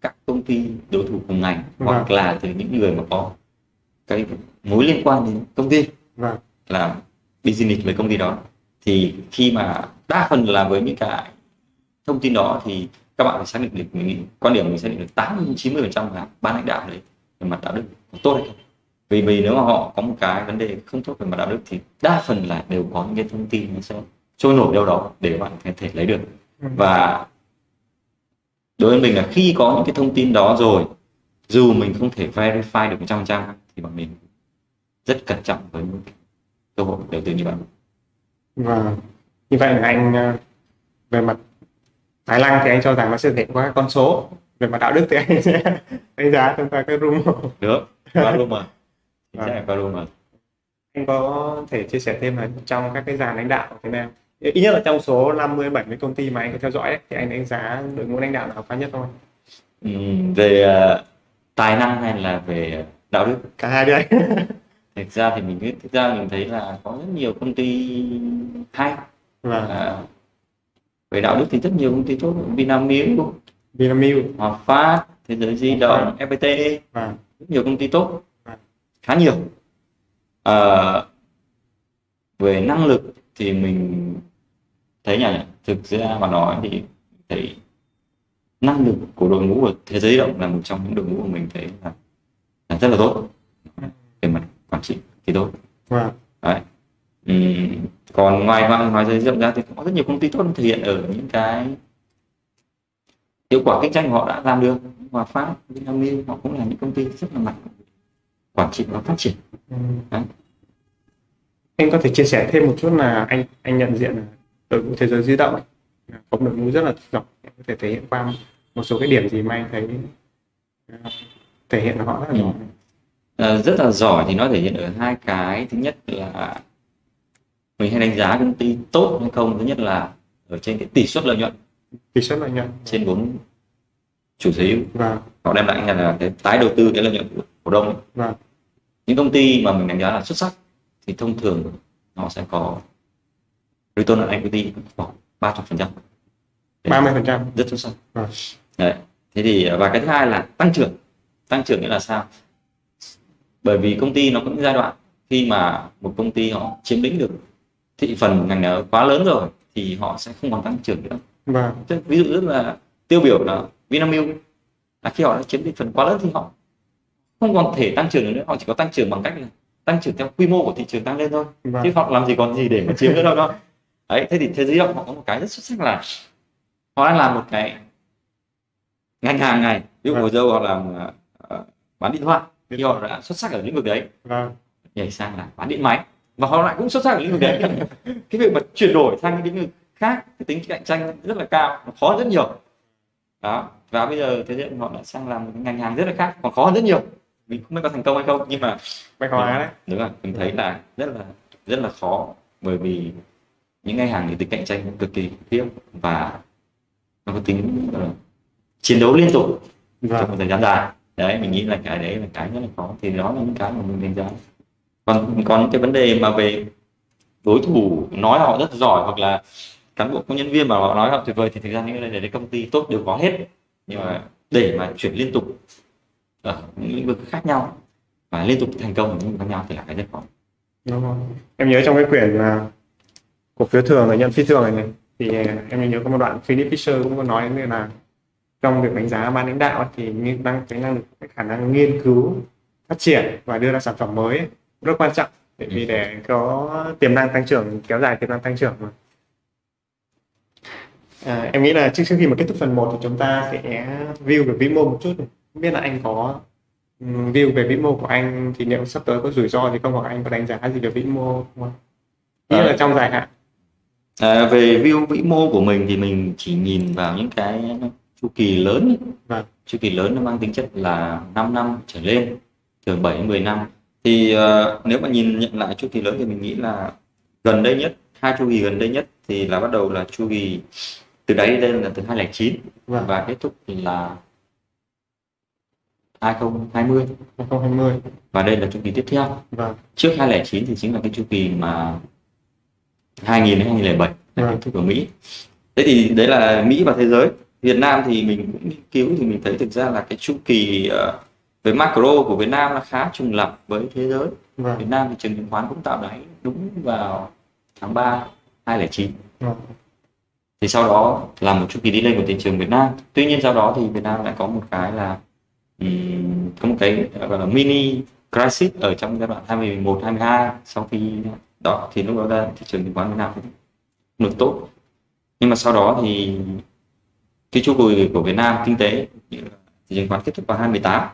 các công ty đối thủ cùng ngành hoặc Vâng. là từ những người mà có cái mối liên quan đến công ty và làm business với công ty đó. Thì khi mà đa phần là với những cái thông tin đó thì các bạn phải xác định được mình quan điểm mình xác định được 80 90 phần trăm là ban lãnh đạo đấy về mặt đạo đức tốt hay không vì vì nếu mà họ có một cái vấn đề không tốt về mặt đạo đức thì đa phần là đều có những cái thông tin nó sẽ trôi nổi đâu đó để bạn có thể lấy được. Và đối với mình là khi có những cái thông tin đó rồi dù mình không thể verify được 100% thì bọn mình rất cẩn trọng với những cơ hội đầu tư như vậy và như vậy là anh ờ, về mặt tài năng thì anh cho rằng nó sẽ thể qua con số về mặt đạo đức thì anh sẽ đánh giá thông qua cái rumor được qua rumor Vâng. sẽ là qua rumor anh có thể chia sẻ thêm là trong các cái dàn lãnh đạo của Việt Nam. Ít nhất là trong số 50 70 công ty mà anh có theo dõi ấy, thì anh đánh giá đội ngũ lãnh đạo nào cao nhất thôi. Ừm, về ờ, tài năng hay là về đạo đức? Cả hai đấy thực ra thì mình thực ra mình thấy là có rất nhiều công ty hay. Và À, về đạo đức thì rất nhiều công ty tốt Vinamilk, Vinamilk. Hòa Phát, Thế giới di động, FPT và rất nhiều công ty tốt. Vâng. Khá nhiều. Ờ, về năng lực thì mình thấy nhỉ thực ra mà nói thì thấy năng lực của đội ngũ của thế giới động là một trong những đội ngũ của mình thấy là, là rất là tốt. Về mặt quản trị thì tốt. Và Đấy. Ừm, còn ngoài ngoài ngoài giới rộng ra thì cũng có rất nhiều công ty tốt thể hiện ở những cái hiệu quả kinh doanh họ đã làm được. Hòa Phát, Vinamilk họ cũng là những công ty rất là mạnh quản trị và phát triển. Đấy. anh có thể chia sẻ thêm một chút là anh anh nhận diện đội ngũ thế giới di động ấy, có đội ngũ rất là Em có thể thể hiện qua một số cái điểm gì mà anh thấy ờ, thể hiện họ rất là giỏi Ờ, rất là giỏi thì nó thể hiện ở hai cái. Thứ nhất là mình hay đánh giá công ty tốt hay không. Thứ nhất là ở trên cái tỷ suất lợi nhuận. Tỷ suất lợi nhuận. Trên vốn chủ sở hữu. Và họ đem lại là cái tái đầu tư cái lợi nhuận của cổ đông ấy. Những công ty mà mình đánh giá là xuất sắc thì thông thường nó sẽ có return on equity khoảng ba trăm phần trăm. Ba mươi phần trăm. Rất xuất sắc. Vâng. đấy. Thế thì và cái thứ hai là tăng trưởng. Tăng trưởng nghĩa là sao? Bởi vì công ty nó có những giai đoạn khi mà một công ty họ chiếm lĩnh được thị phần ngành nào quá lớn rồi thì họ sẽ không còn tăng trưởng nữa. Tức ví dụ rất là tiêu biểu là Vinamilk. Là khi họ đã chiếm thị phần quá lớn thì họ không còn thể tăng trưởng nữa họ chỉ có tăng trưởng bằng cách là tăng trưởng theo quy mô của thị trường tăng lên thôi. Và chứ họ làm gì còn gì để mà chiếm nữa đâu đâu. Đấy thế thì thế giới động họ có một cái rất xuất sắc là họ đang làm một cái ngành hàng này. Ví dụ Vâng. hồi dâu họ làm ờ, bán điện thoại thì họ đã xuất sắc ở lĩnh vực đấy. Và nhảy sang là bán điện máy. Và họ lại cũng xuất sắc ở lĩnh vực đấy. Cái việc mà chuyển đổi sang những lĩnh vực khác cái tính cạnh tranh rất là cao nó khó rất nhiều. Đó và bây giờ thế giới họ đã sang làm một cái ngành hàng rất là khác còn khó hơn rất nhiều mình không biết có thành công hay không nhưng mà bạch hóa đấy. Đúng rồi mình thấy là rất là rất là khó bởi vì những ngành hàng thì tính cạnh tranh cực kỳ khiếp và nó có tính ờ, chiến đấu liên tục và trong một thời gian dài. Đấy mình nghĩ là cái đấy là cái rất là khó thì đó là những cái mà mình đánh giá. Còn còn những cái vấn đề mà về đối thủ nói họ rất giỏi hoặc là cán bộ công nhân viên mà họ nói họ tuyệt vời thì thực ra những cái này để công ty tốt đều có hết. Nhưng mà để mà chuyển liên tục ở những lĩnh vực khác nhau và liên tục thành công ở những lĩnh vực khác nhau thì là cái rất khó đúng rồi. em nhớ trong cái quyển là cổ phiếu thường và nhận phi thường này, này thì em nhớ có một đoạn Philip Fisher cũng có nói như là trong việc đánh giá ban lãnh đạo ấy, thì nghiên- năng cái năng lực cái khả năng nghiên cứu phát triển và đưa ra sản phẩm mới ấy, rất quan trọng bởi vì để có tiềm năng tăng trưởng kéo dài tiềm năng tăng trưởng mà à, em nghĩ là trước trước khi mà kết thúc phần 1 thì chúng ta sẽ view về vĩ mô một chút này không biết là anh có ừm, view về vĩ mô của anh thì liệu sắp tới có rủi ro gì không hoặc anh có đánh giá gì về vĩ mô không ạ? Nghĩa là trong dài hạn à, về view vĩ mô của mình thì mình chỉ nhìn vào những cái chu kỳ lớn. Vâng. chu kỳ lớn nó mang tính chất là 5 năm trở lên từ 7 đến 10 năm thì ờ, nếu mà nhìn nhận lại chu kỳ lớn thì mình nghĩ là gần đây nhất hai chu kỳ gần đây nhất thì là bắt đầu là chu kỳ từ đấy đến đây là từ 2009 Vâng. và kết thúc là 2020 2020 và đây là chu kỳ tiếp theo. Vâng. Trước 2009 thì chính là cái chu kỳ mà 2000 đến 2007 là Vâng. kết thúc ở Mỹ. Thế thì đấy là Mỹ và thế giới. Việt Nam thì mình cũng nghiên cứu thì mình thấy thực ra là cái chu kỳ ờ, về macro của Việt Nam là khá trùng lập với thế giới. Vâng. Việt Nam thì trường chứng khoán cũng tạo đáy đúng vào tháng 3 2009 vâng. Thì sau đó là một chu kỳ đi lên của thị trường Việt Nam. Tuy nhiên sau đó thì Việt Nam lại có một cái là có một cái gọi là mini crisis ở trong giai đoạn 2011 22 sau khi đó thì lúc đó ra thị trường chứng khoán Việt Nam cũng được tốt. Nhưng mà sau đó thì cái chu kỳ của Việt Nam kinh tế thị trường chứng khoán kết thúc vào 2018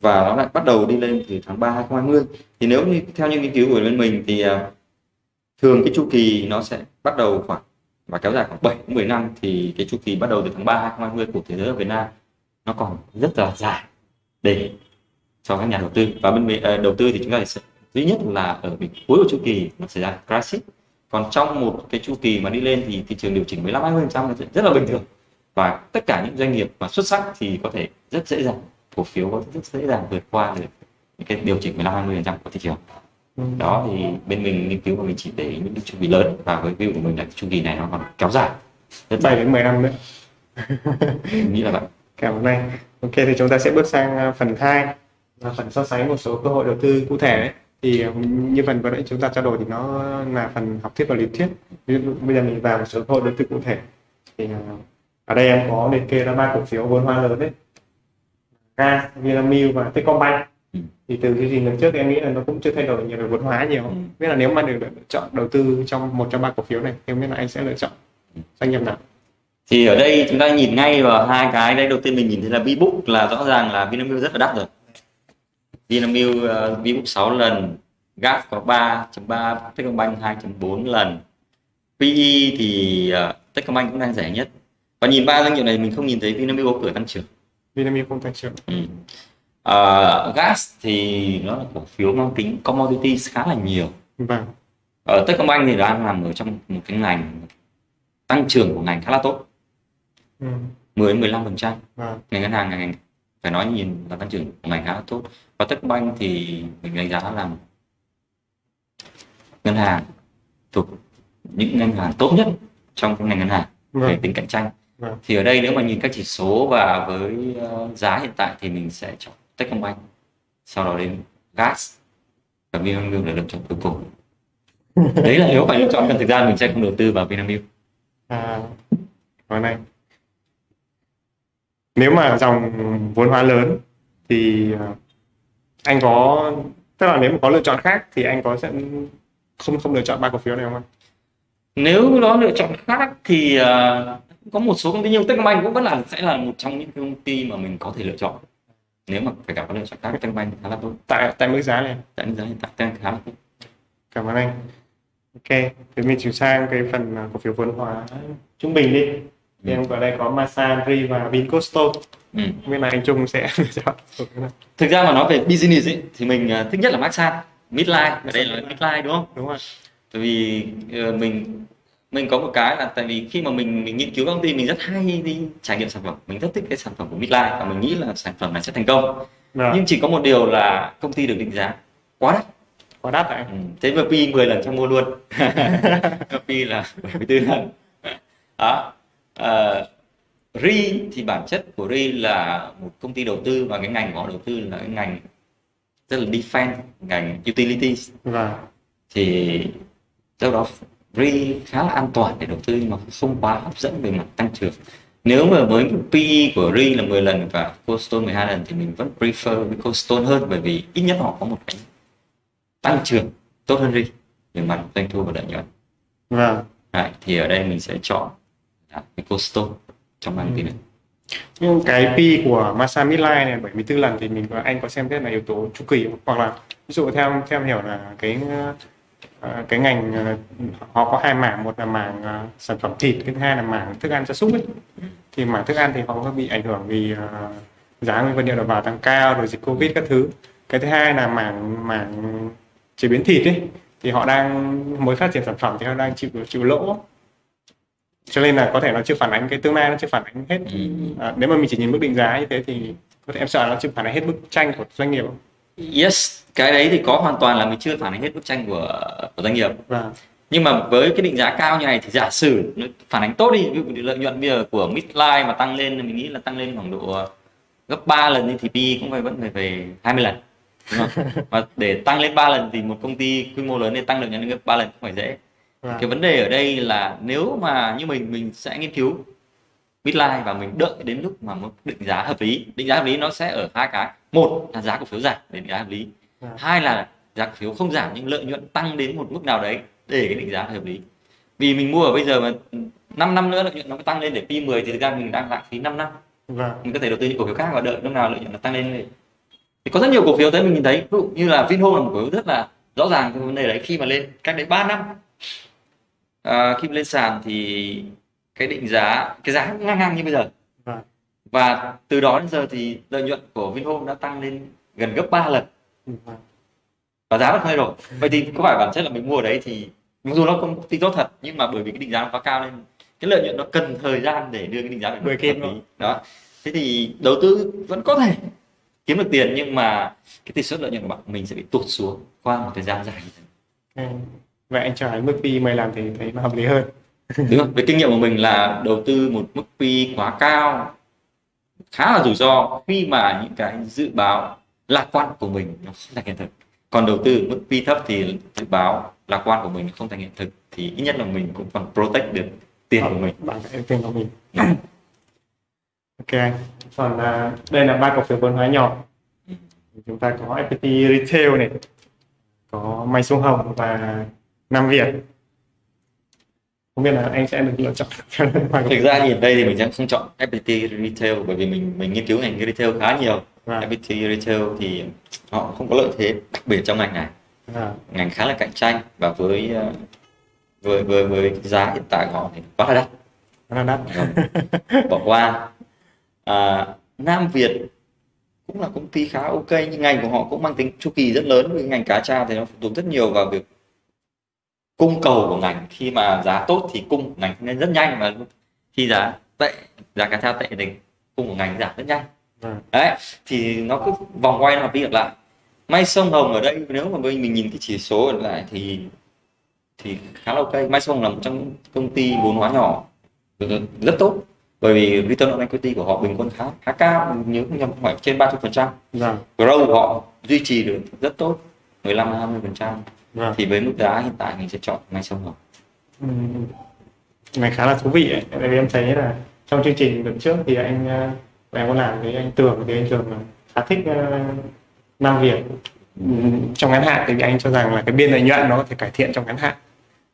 và nó lại bắt đầu đi lên từ tháng 3 2020 thì nếu như theo những nghiên cứu của bên mình thì à, thường cái chu kỳ nó sẽ bắt đầu khoảng và kéo dài khoảng 7 đến 10 năm thì cái chu kỳ bắt đầu từ tháng 3 2020 của thế giới ở Việt Nam nó còn rất là dài để cho các nhà đầu tư. Và bên mình- ờ, đầu tư thì chúng ta sẽ duy nhất là ở cái cuối của chu kỳ nó xảy ra crisis còn trong một cái chu kỳ mà đi lên thì thị trường điều chỉnh 15 20 phần trăm rất là bình thường. Và tất cả những doanh nghiệp mà xuất sắc thì có thể rất dễ dàng cổ phiếu có rất dễ dàng vượt qua được những cái điều chỉnh 15 20 phần trăm của thị trường. Ừ. đó thì bên mình nghiên cứu và mình chỉ để những cái chu kỳ lớn và với view của mình là chu kỳ này nó còn kéo dài. Rất 7 dài. đến 10 năm nữa. Nghĩ là vậy. Cảm ơn anh ok thì chúng ta sẽ bước sang à, phần 2 là phần so sánh một số cơ hội đầu tư cụ thể đấy. thì ừ, như phần vừa nãy chúng ta trao đổi thì nó là phần học thuyết và lý thuyết ví dụ bây giờ mình vào một số cơ hội đầu tư cụ thể thì à, ở đây em có liệt kê ra ba cổ phiếu vốn hóa lớn đấy Gas, Vinamilk và Techcombank Ừ. thì từ chương trình lần trước thì em nghĩ là nó cũng chưa thay đổi nhiều về vốn hóa nhiều Ừ. biết là nếu mà được lựa chọn đầu tư trong một trong ba cổ phiếu này thì không biết là anh sẽ lựa chọn Ừ. doanh nghiệp nào thì ở đây chúng ta nhìn ngay vào hai cái đây đầu tiên mình nhìn thấy là Vbook là rõ ràng là Vinamilk rất là đắt rồi. Vinamilk uh, Vbook 6 lần GAP có 3.3 Techcombank 2.4 lần. PE thì uh, Techcombank cũng đang rẻ nhất. Và nhìn ba doanh nghiệp này mình không nhìn thấy Vinamilk có cửa tăng trưởng. Vinamilk không tăng trưởng. Ừ. Ờ, gas thì nó là cổ phiếu mang tính commodity khá là nhiều. Vâng. Ở Techcombank thì đang nằm ở trong một cái ngành tăng trưởng của ngành khá là tốt ừ. 10 đến 15 phần trăm. Vâng. Ngành ngân hàng ngành phải nói nhìn là tăng trưởng của ngành khá tốt. Và Techcombank thì mình đánh giá là ngân hàng thuộc những ngân hàng tốt nhất trong ngành ngân hàng về vâng tính cạnh tranh. Vâng. thì ở đây nếu mà nhìn các chỉ số và với ờ, giá hiện tại thì mình sẽ chọn Techcombank sau đó đến gas và Vinamilk là lựa chọn cuối cùng. Đấy là nếu phải lựa chọn còn thực ra mình sẽ không đầu tư vào Vinamilk. À còn này nếu mà dòng vốn hóa lớn thì à, anh có tức là nếu mà có lựa chọn khác thì anh có sẽ không không lựa chọn ba cổ phiếu này không anh? nếu nó lựa chọn khác thì ờ, có một số công ty nhưng Techcombank cũng vẫn là sẽ là một trong những công ty mà mình có thể lựa chọn. Nếu mà phải gặp có lựa chọn khác Techcombank khá là tốt. Tại tại mức giá này. Tại giá hiện tại đang khá là tốt. Cảm ơn anh. Ok thì mình chuyển sang cái phần à, cổ phiếu vốn hóa trung bình đi thì em ở đây có Masan, Ri và Vincosto ừ. biết là anh Trung sẽ chọn thực ra mà nói về business ấy, thì mình ờ, thích nhất là Masan midline. Ở đây là midline đúng không? Đúng không tại vì ờ, mình mình có một cái là tại vì khi mà mình mình nghiên cứu công ty mình rất hay đi trải nghiệm sản phẩm. Mình rất thích cái sản phẩm của midline và mình nghĩ là sản phẩm này sẽ thành công. Vâng, nhưng chỉ có một điều là công ty được định giá quá đắt. Quá đắt ạ? Ừ. thế mà pi 10 lần cho mua luôn. Pi là 74 lần. Đó Ờ, ri thì bản chất của ri là một công ty đầu tư và cái ngành của họ đầu tư là cái ngành rất là defense ngành utilities. Vâng. Thì do đó ri khá là an toàn để đầu tư nhưng mà không quá hấp dẫn về mặt tăng trưởng. Nếu mà với PE của ri là 10 lần và Coldstone 12 lần thì mình vẫn prefer với Coldstone hơn bởi vì ít nhất họ có một cái tăng trưởng tốt hơn ri về mặt doanh thu và lợi nhuận. Vâng. Đấy, thì ở đây mình sẽ chọn cái Coldstone trong ba công ty này. Nhưng cái P của Masa Midline này 74 lần thì mình và anh có xem xét là yếu tố chu kỳ hoặc là ví dụ theo theo hiểu là cái ờ, cái ngành ờ, họ có hai mảng một là mảng ờ, sản phẩm thịt cái thứ hai là mảng thức ăn gia súc ấy. Thì mảng thức ăn thì họ có bị ảnh hưởng vì giá nguyên vật liệu đầu vào tăng cao rồi dịch covid các thứ. Cái thứ hai là mảng mảng chế biến thịt ấy. Thì họ đang mới phát triển sản phẩm thì họ đang chịu chịu lỗ cho nên là có thể nó chưa phản ánh cái tương lai nó chưa phản ánh hết Ừ. à, nếu mà mình chỉ nhìn mức định giá như thế thì có thể em sợ nó chưa phản ánh hết bức tranh của doanh nghiệp không? yes cái đấy thì có hoàn toàn là mình chưa phản ánh hết bức tranh của của doanh nghiệp và nhưng mà với cái định giá cao như này thì giả sử nó phản ánh tốt đi ví dụ lợi nhuận bây giờ của midline mà tăng lên mình nghĩ là tăng lên khoảng độ gấp 3 lần thì PE cũng phải vẫn phải về 20 lần đúng không? và để tăng lên 3 lần thì một công ty quy mô lớn nên tăng lợi nhuận lên gấp 3 lần không phải dễ và cái vấn đề ở đây là nếu mà như mình mình sẽ nghiên cứu midline và mình đợi đến lúc mà mức định giá hợp lý. Định giá hợp lý nó sẽ ở hai cái. Một là giá cổ phiếu giảm để định giá hợp lý. Vâng. hai là giá cổ phiếu không giảm nhưng lợi nhuận tăng đến một mức nào đấy để cái định giá hợp lý. Vì mình mua ở bây giờ mà 5 năm nữa lợi nhuận nó tăng lên để P 10 thì thực ra mình đang lãng phí 5 năm. Và mình có thể đầu tư những cổ phiếu khác và đợi lúc nào lợi nhuận nó tăng lên thì có rất nhiều cổ phiếu tới mình nhìn thấy. Ví dụ như là Vinhome là một cổ phiếu rất là rõ ràng cái vấn đề đấy. Khi mà lên cách đấy 3 năm à, khi lên sàn thì cái định giá cái giá ngang ngang như bây giờ. Và và từ đó đến giờ thì lợi nhuận của Vinhome đã tăng lên gần gấp 3 lần. Và và giá vẫn không thay đổi vậy thì có phải bản chất là mình mua ở đấy thì mặc dù nó công ty tốt thật nhưng mà bởi vì cái định giá nó quá cao nên cái lợi nhuận nó cần thời gian để đưa cái định giá về nó. lý. Đó. Thế thì đầu tư vẫn có thể kiếm được tiền nhưng mà cái tỷ suất lợi nhuận của bạn mình sẽ bị tụt xuống qua một thời gian dài Ừ. vậy anh cho cái mức PE mày làm thì thấy nó hợp lý hơn đúng không? Với kinh nghiệm của mình là đầu tư một mức PE quá cao khá là rủi ro khi mà những cái dự báo lạc quan của mình nó không thành hiện thực còn đầu tư mức PE thấp thì dự báo lạc quan của mình không thành hiện thực thì ít nhất là mình cũng còn protect được tiền của mình bằng cái tiền của mình Ừ. ok anh còn à, đây là ba cổ phiếu vốn hóa nhỏ chúng ta có FPT Retail này có May Sông Hồng và Nam Việt. Không biết là anh sẽ được lựa chọn. Thực ra nhìn đây thì mình sẽ không chọn FPT Retail bởi vì mình mình nghiên cứu ngành retail khá nhiều. Và, FPT Retail thì họ không có lợi thế đặc biệt trong ngành này. Và ngành khá là cạnh tranh và với ờ, với với với giá hiện tại của họ thì quá là đắt. Là đắt. Vâng. bỏ qua. À, Nam Việt cũng là công ty khá ok nhưng ngành của họ cũng mang tính chu kỳ rất lớn vì ngành cá tra thì nó phụ thuộc rất nhiều vào việc cung cầu của ngành khi mà giá tốt thì cung ngành lên rất nhanh và khi giá tệ giá cá tra tệ thì cung của ngành giảm rất nhanh. Vâng. đấy thì nó cứ vòng quay lặp đi lặp lại. May sông hồng ở đây nếu mà mình mình nhìn cái chỉ số ở lại thì thì khá là ok. May sông Hồng là một trong công ty vốn hóa nhỏ rất tốt. Bởi vì return on equity của họ bình quân khá khá cao nhớ không nhầm phải trên 30 phần trăm. Vâng. Growth của họ duy trì được rất tốt 15 20 phần trăm vâng. Thì với mức giá hiện tại mình sẽ chọn may sông hồng Ừm, này khá là thú vị ấy. tại vì em thấy là trong chương trình lần trước thì anh ờ, em có làm với anh Tường thì anh Tường khá thích ờ, Nam Việt. Ừm, trong ngắn hạn thì anh cho rằng là cái biên lợi nhuận nó có thể cải thiện trong ngắn hạn.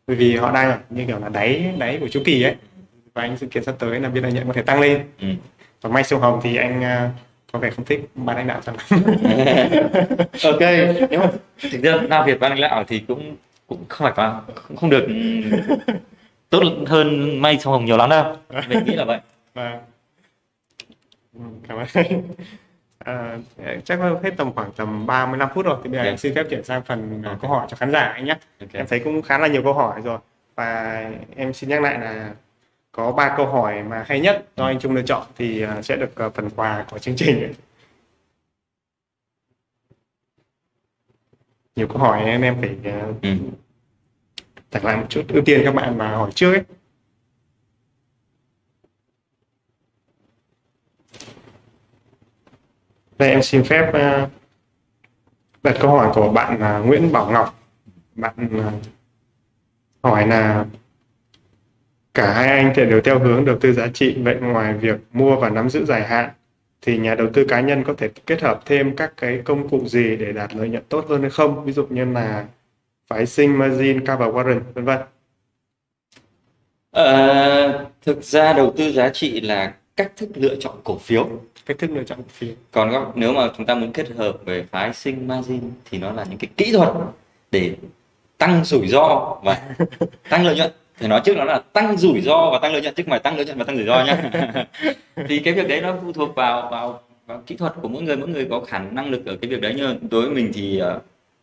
Bởi vì họ đang ở như kiểu là đáy đáy của chu kỳ ấy. Và anh dự kiến sắp tới là biên lợi nhuận có thể tăng lên. Ừ. còn may sông hồng thì anh ờ, có vẻ không thích ban lãnh đạo cho lắm ok nếu mà thực ra Nam Việt ban lãnh đạo thì cũng cũng không phải quá không, không được tốt hơn may sông hồng nhiều lắm đâu mình nghĩ là vậy Vâng. Ừ, Cảm ơn. À, chắc là hết tầm khoảng tầm 35 phút rồi thì bây giờ Ok. em xin phép chuyển sang phần à, Ok. câu hỏi cho khán giả anh nhé ok em thấy cũng khá là nhiều câu hỏi rồi và em xin nhắc lại là có ba câu hỏi mà hay nhất do anh Trung lựa chọn thì à, sẽ được à, phần quà của chương trình ấy. nhiều câu hỏi nên em phải à, ừ. đặt lại một chút ưu tiên các bạn mà hỏi trước ấy đây em xin phép đặt câu hỏi của bạn Nguyễn Bảo Ngọc bạn hỏi là cả hai anh thì đều theo hướng đầu tư giá trị vậy ngoài việc mua và nắm giữ dài hạn thì nhà đầu tư cá nhân có thể kết hợp thêm các cái công cụ gì để đạt lợi nhuận tốt hơn hay không? Ví dụ như là phái sinh margin cover warrant vân vân. Ờ, thực ra đầu tư giá trị là cách thức lựa chọn cổ phiếu. Cách thức lựa chọn cổ phiếu. Còn nếu mà chúng ta muốn kết hợp về phái sinh margin thì nó là những cái kỹ thuật để tăng rủi ro và tăng lợi nhuận thì nói trước nó là tăng rủi ro và tăng lợi nhuận chứ không phải tăng lợi nhuận và tăng rủi ro nhá thì cái việc đấy nó phụ thuộc vào vào vào kỹ thuật của mỗi người mỗi người có khả năng lực ở cái việc đấy nhưng đối với mình thì ờ,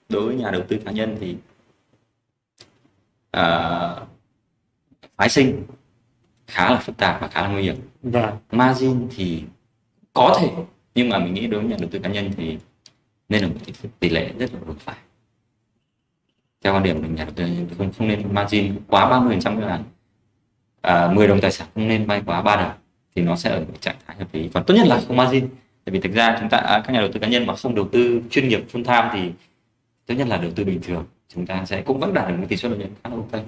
đối với nhà đầu tư cá nhân thì ờ, phái sinh khá là phức tạp và khá là nguy hiểm. Và margin thì có thể nhưng mà mình nghĩ đối với nhà đầu tư cá nhân thì nên là một tỷ, tỷ lệ rất là vừa phải theo quan điểm của mình tư không không nên margin quá 30 phần trăm cái là à, 10 đồng tài sản không nên vay quá 3 đồng thì nó sẽ ở một trạng thái hợp lý. Còn tốt nhất là không margin. Tại vì thực ra chúng ta à, các nhà đầu tư cá nhân mà không đầu tư chuyên nghiệp full time thì tốt nhất là đầu tư bình thường. Chúng ta sẽ cũng vẫn đạt được một tỷ suất lợi nhuận khá là ok.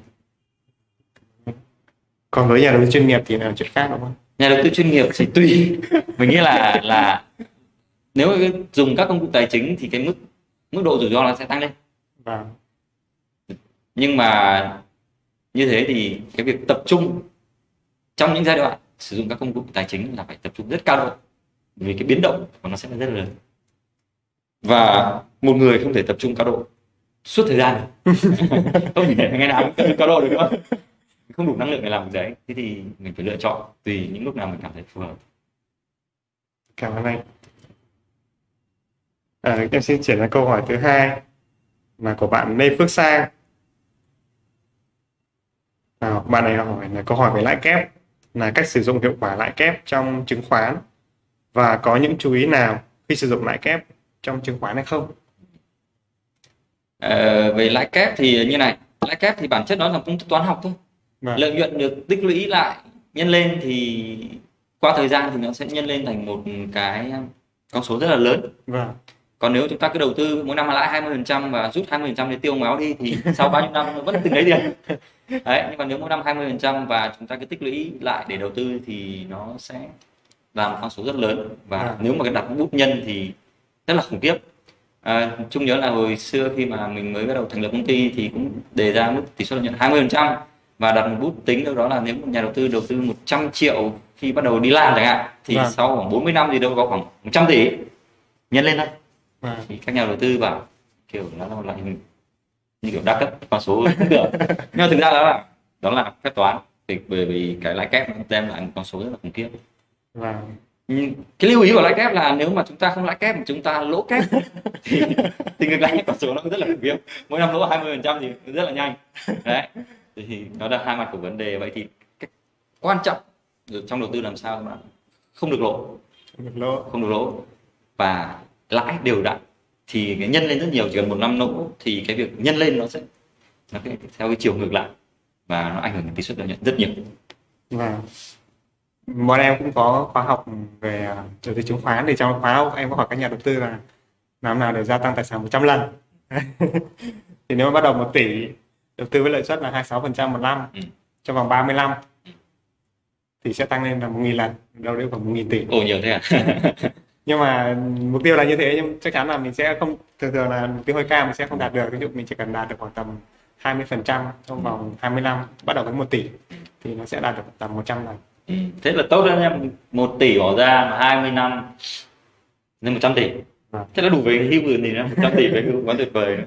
Còn với nhà đầu tư chuyên nghiệp thì là chuyện khác đúng không? Nhà đầu tư chuyên nghiệp thì tùy. Mình nghĩ là là nếu mà dùng các công cụ tài chính thì cái mức mức độ rủi ro nó sẽ tăng lên. Và nhưng mà như thế thì cái việc tập trung trong những giai đoạn sử dụng các công cụ tài chính là phải tập trung rất cao độ. Vì cái biến động của nó sẽ là rất là lớn. Và một người không thể tập trung cao độ suốt thời gian không thể ngày nào cũng cao độ được nữa không? Đủ năng lượng để làm việc đấy. Thế thì mình phải lựa chọn tùy những lúc nào mình cảm thấy phù hợp. Cảm ơn anh. À, em xin chuyển sang câu hỏi thứ hai mà của bạn Lê Phước Sang. À, bạn này hỏi là câu hỏi về lãi kép là cách sử dụng hiệu quả lãi kép trong chứng khoán và có những chú ý nào khi sử dụng lãi kép trong chứng khoán hay không? Ờ, về lãi kép thì như này lãi kép thì bản chất nó là công thức toán học thôi Vâng. lợi nhuận được tích lũy lại nhân lên thì qua thời gian thì nó sẽ nhân lên thành một cái con số rất là lớn Vâng. còn nếu chúng ta cứ đầu tư mỗi năm lãi 20% và rút 20% để tiêu méo đi thì sau bao nhiêu năm vẫn từng đấy tiền đấy nhưng còn nếu mỗi năm 20% và chúng ta cứ tích lũy lại để đầu tư thì nó sẽ là một con số rất lớn và À. nếu mà cái đặt bút nhân thì rất là khủng khiếp à, Trung nhớ là hồi xưa khi mà mình mới bắt đầu thành lập công ty thì cũng đề ra mức tỷ suất lợi nhuận 20% và đặt một bút tính đâu đó là nếu một nhà đầu tư đầu tư 100 triệu khi bắt đầu đi làm chẳng hạn thì Vâng. sau khoảng 40 năm thì đâu có khoảng 100 tỷ nhân lên thôi Vâng. thì các nhà đầu tư bảo kiểu nó là loại hình như kiểu đa cấp con số được nhưng mà thực ra đó là đó là phép toán. Thì bởi vì cái lãi kép nó đem lại một con số rất là khủng khiếp. Vâng. Nhưng cái lưu ý của lãi kép là nếu mà chúng ta không lãi kép mà chúng ta lỗ kép thì, thì ngược lại con số nó rất là khủng khiếp. Mỗi năm lỗ 20 phần trăm thì rất là nhanh. Đấy. Thì nó là hai mặt của vấn đề. Vậy thì cái quan trọng trong đầu tư làm sao mà không được lộ Không được lỗ. không được lỗ. Và lãi đều đặn thì cái nhân lên rất nhiều chỉ cần một năm lỗ thì cái việc nhân lên nó sẽ nó cái, theo cái chiều ngược lại và nó ảnh hưởng đến tỷ suất lợi nhuận rất nhiều Vâng. Bọn em cũng có khóa học về à, đầu tư chứng khoán thì trong khóa học em có hỏi các nhà đầu tư là làm nào để gia tăng tài sản 100 lần. thì nếu mà bắt đầu 1 tỷ đầu tư với lợi suất là 26% một năm Ừ. trong vòng 30 năm thì sẽ tăng lên là 1.000 lần, đâu đấy khoảng 1.000 tỷ. ồ nhiều thế à Nhưng mà mục tiêu là như thế nhưng chắc chắn là mình sẽ không thường thường là mục tiêu hơi cao mình sẽ không đạt được. Ví dụ mình chỉ cần đạt được khoảng tầm 20% trong vòng 20 năm bắt đầu với 1 tỷ thì nó sẽ đạt được tầm 100 lần. Ừ, thế là tốt đấy em một tỷ bỏ ra mà 20 năm nên 100 tỷ Vâng. thế là đủ về hưu rồi thì nó 100 tỷ về hưu quá tuyệt vời nữa.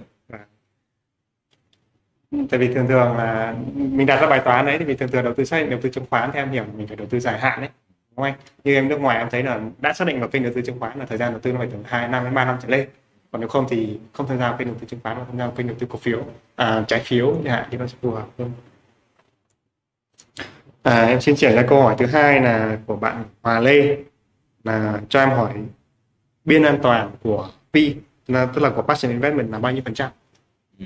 tại vì thường thường là mình đặt ra bài toán đấy thì vì thường thường đầu tư xác định đầu tư chứng khoán theo em hiểu mình phải đầu tư dài hạn đấy đúng không anh? Như em nước ngoài em thấy là đã xác định vào kênh đầu tư chứng khoán là thời gian đầu tư nó phải từ 2 năm đến 3 năm trở lên. Còn nếu không thì không tham gia vào kênh đầu tư chứng khoán mà tham gia vào kênh đầu tư cổ phiếu à, trái phiếu chẳng hạn thì nó sẽ phù hợp hơn. À, em xin chuyển ra câu hỏi thứ hai là của bạn Hòa Lê là cho em hỏi biên an toàn của Pi là tức là của Passion Investment là bao nhiêu phần trăm? Ừ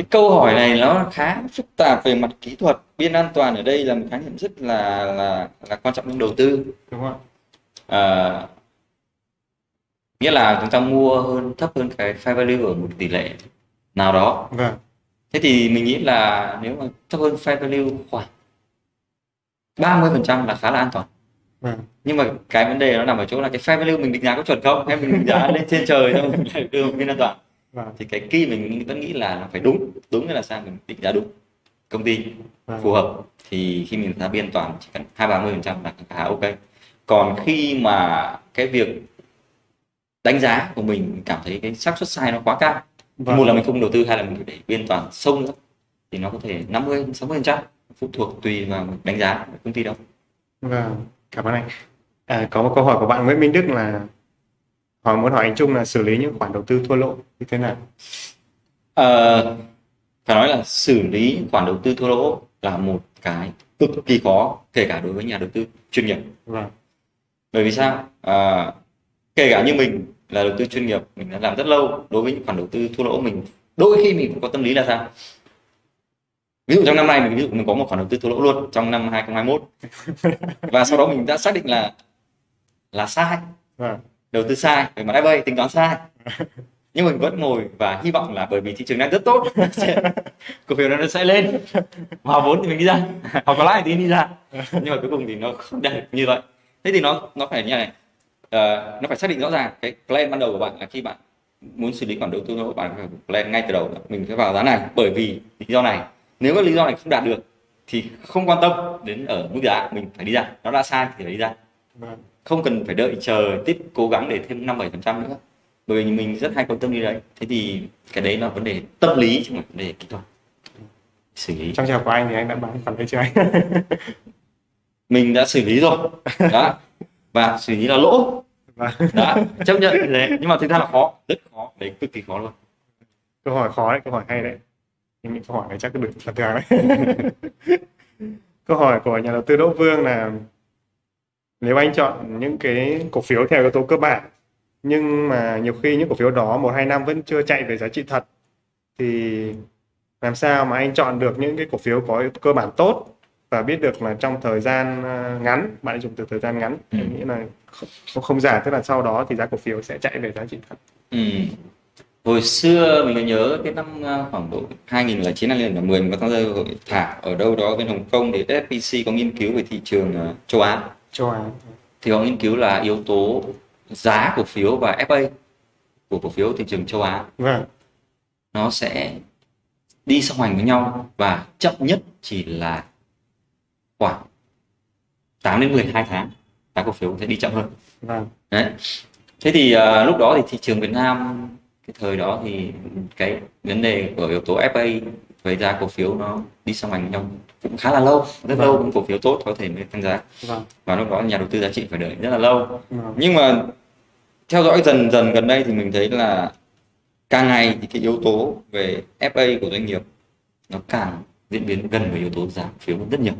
cái câu hỏi này nó khá phức tạp về mặt kỹ thuật biên an toàn ở đây là một khái niệm rất là là là quan trọng trong đầu tư. Đúng không à, nghĩa là chúng ta mua hơn thấp hơn cái fair value ở một tỷ lệ nào đó. Vâng. Thế thì mình nghĩ là nếu mà thấp hơn fair value khoảng 30% là khá là an toàn. Vâng. Nhưng mà cái vấn đề nó nằm ở chỗ là cái fair value mình định giá có chuẩn không? Hay mình định giá lên trên trời thôi mình lại đưa một biên an toàn vâng. Thì cái key mình vẫn nghĩ là phải đúng. Đúng nghĩa là sao? Mình định giá đúng. Công ty vâng. phù hợp. Thì khi mình ra biên toàn chỉ cần hai ba mươi phần trăm là khá ok. Còn khi mà cái việc đánh giá của mình cảm thấy cái xác suất sai nó quá cao Vâng. một là mình không đầu tư hai là mình để biên toàn sâu nữa thì nó có thể 50 60 phần trăm phụ thuộc tùy vào đánh giá của công ty đó. Vâng, cảm ơn anh. À, có một câu hỏi của bạn Nguyễn Minh Đức là hỏi muốn hỏi anh Trung là xử lý những khoản đầu tư thua lỗ như thế nào? Ờ, phải nói là xử lý khoản đầu tư thua lỗ là một cái cực kỳ khó kể cả đối với nhà đầu tư chuyên nghiệp. Vâng, bởi vì sao? À, kể cả như mình là đầu tư chuyên nghiệp mình đã làm rất lâu đối với những khoản đầu tư thua lỗ mình đôi khi mình cũng có tâm lý là sao? Ví dụ trong năm nay mình ví dụ mình có một khoản đầu tư thua lỗ luôn trong năm 2021 và sau đó mình đã xác định là là sai. Vâng, đầu tư sai về mặt FA tính toán sai. Nhưng mình vẫn ngồi và hy vọng là bởi vì thị trường đang rất tốt cổ phiếu nó sẽ lên. Hòa vốn thì mình đi ra hoặc có lãi thì đi ra. Nhưng mà cuối cùng thì nó không đẹp như vậy. Thế thì nó nó phải như này Ờ, nó phải xác định rõ ràng cái plan ban đầu của bạn là khi bạn muốn xử lý khoản đầu tư của bạn phải plan ngay từ đầu mình sẽ vào giá này bởi vì lý do này. Nếu cái lý do này không đạt được thì không quan tâm đến ở mức giá mình phải đi ra. Nó đã sai thì phải đi ra. Vâng, không cần phải đợi chờ tiếp cố gắng để thêm năm bảy phần trăm nữa. Bởi vì mình rất hay quan tâm đi đấy. Thế thì cái đấy là vấn đề tâm lý chứ không phải vấn đề kỹ thuật. Xử lý. Trong trường của anh thì anh đã bán khoản đấy chưa anh? mình đã xử lý rồi. Đó. Và xử lý là lỗ. Đó. Chấp nhận như thế. Nhưng mà thực ra là khó. Rất khó. Đấy cực kỳ khó luôn. Câu hỏi khó đấy, câu hỏi hay đấy. nhưng những câu hỏi này chắc được phần thường đấy. Câu hỏi của nhà đầu tư Đỗ Vương là nếu anh chọn những cái cổ phiếu theo yếu tố cơ bản nhưng mà nhiều khi những cổ phiếu đó một hai năm vẫn chưa chạy về giá trị thật thì làm sao mà anh chọn được những cái cổ phiếu có cơ bản tốt và biết được là trong thời gian ờ, ngắn bạn ấy dùng từ thời gian ngắn Ừ. em nghĩ là không, không dài tức là sau đó thì giá cổ phiếu sẽ chạy về giá trị thật Ừ. Hồi xưa mình có nhớ cái năm uh, khoảng độ 2009 2010 mình có tham gia hội thảo ở đâu đó bên Hồng Kông thì SPC có nghiên cứu về thị trường uh, châu Á châu Á thì họ nghiên cứu là yếu tố giá cổ phiếu và FA của cổ phiếu thị trường châu Á. Vâng. Nó sẽ đi song hành với nhau và chậm nhất chỉ là khoảng 8 đến 12 tháng giá cổ phiếu sẽ đi chậm hơn. Vâng. Đấy. Thế thì à, lúc đó thì thị trường Việt Nam cái thời đó thì cái vấn đề của yếu tố FA với giá cổ phiếu nó đi song hành với nhau cũng khá là lâu, rất Vâng. lâu những cổ phiếu tốt có thể mới tăng giá vâng và lúc đó nhà đầu tư giá trị phải đợi rất là lâu. vâng Nhưng mà theo dõi dần dần gần đây thì mình thấy là càng ngày thì cái yếu tố về FA của doanh nghiệp nó càng diễn biến gần với yếu tố giá cổ phiếu rất nhiều.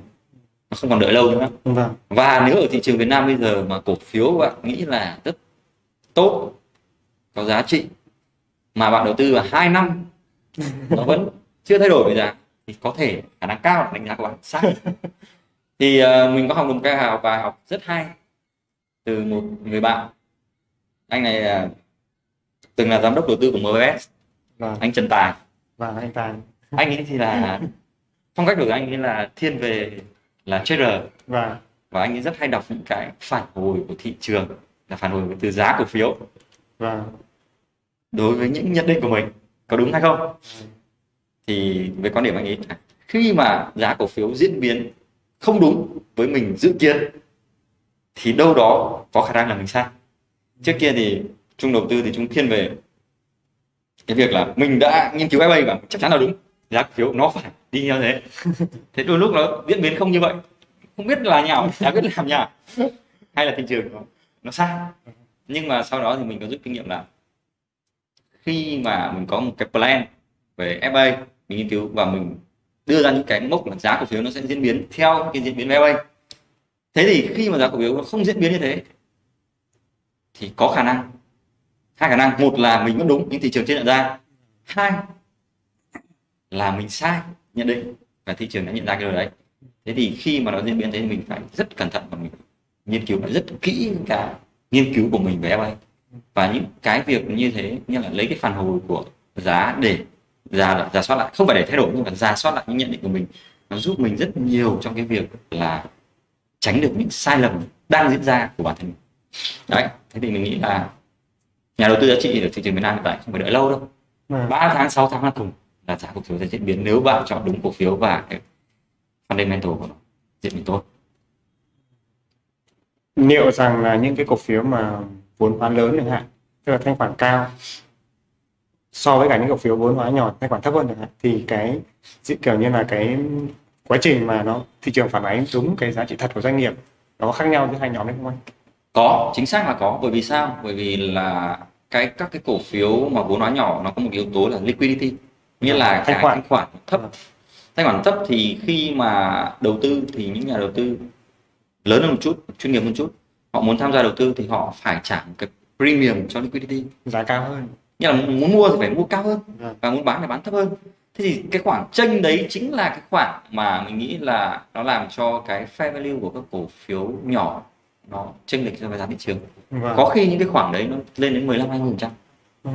Nó không còn đợi lâu nữa vâng và nếu ở thị trường Việt Nam bây giờ mà cổ phiếu bạn nghĩ là rất tốt có giá trị mà bạn đầu tư vào 2 năm nó vẫn chưa thay đổi về giá thì có thể khả năng cao là đánh giá của bạn sai thì ờ, mình có học được một cái học bài học rất hay từ một người bạn. Anh này ờ, từng là giám đốc đầu tư của MBS vâng. Anh Trần Tài. Vâng anh Tài. Anh ấy thì là phong cách của anh ấy là thiên về là trader. Vâng. Và anh ấy rất hay đọc những cái phản hồi của thị trường là phản hồi từ giá cổ phiếu. Vâng. Đối với những nhận định của mình có đúng hay không thì với quan điểm anh ấy là khi mà giá cổ phiếu diễn biến không đúng với mình dự kiến thì đâu đó có khả năng là mình sai. Trước kia thì chung đầu tư thì chúng thiên về cái việc là mình đã nghiên cứu FA và chắc chắn là đúng giá cổ phiếu nó phải đi như thế. Thế đôi lúc nó diễn biến không như vậy không biết là nhào chả biết làm nhào hay là thị trường nó, nó sai. Nhưng mà sau đó thì mình có rút kinh nghiệm là khi mà mình có một cái plan về FA mình nghiên cứu và mình đưa ra những cái mốc là giá cổ phiếu nó sẽ diễn biến theo cái diễn biến về thế thì khi mà giá cổ phiếu nó không diễn biến như thế, thì có khả năng, hai khả năng. Một là mình vẫn đúng những thị trường chưa nhận ra hai là mình sai nhận định và thị trường đã nhận ra cái điều đấy. Thế thì khi mà nó diễn biến thế thì mình phải rất cẩn thận và mình nghiên cứu rất kỹ những cái nghiên cứu của mình về FA và những cái việc như thế như là lấy cái phản hồi của giá để giả giả soát lại. Không phải để thay đổi nhưng mà giả soát lại những nhận định của mình. Nó giúp mình rất nhiều trong cái việc là tránh được những sai lầm đang diễn ra của bản thân mình. Đấy thế thì mình nghĩ là nhà đầu tư giá trị ở thị trường Việt Nam hiện tại không phải đợi lâu đâu. Vâng. 3 tháng 6 tháng là cùng là giá cổ phiếu sẽ diễn biến. Nếu bạn chọn đúng cổ phiếu và cái fundamental của nó diễn biến tốt. Liệu rằng là những cái cổ phiếu mà vốn hóa lớn chẳng hạn tức là thanh khoản cao so với cả những cổ phiếu vốn hóa nhỏ thanh khoản thấp hơn thì cái kiểu như là cái quá trình mà nó thị trường phản ánh đúng cái giá trị thật của doanh nghiệp nó khác nhau giữa hai nhóm đấy không anh? có chính xác là có bởi vì sao bởi vì là cái các cái cổ phiếu mà vốn hóa nhỏ nó có một yếu tố là liquidity nghĩa là Thanh khoản. thanh khoản thấp Vâng. thanh khoản thấp thì khi mà đầu tư thì những nhà đầu tư lớn hơn một chút chuyên nghiệp một chút họ muốn tham gia đầu tư thì họ phải trả một cái premium cho liquidity giá cao hơn nghĩa là muốn mua thì phải mua cao hơn Vâng. và muốn bán thì bán thấp hơn thế thì cái khoản tranh đấy chính là cái khoản mà mình nghĩ là nó làm cho cái fair value của các cổ phiếu nhỏ nó chênh lệch so với giá thị trường Vâng. có khi những cái khoản đấy nó lên đến 15 20 phần trăm Ừ.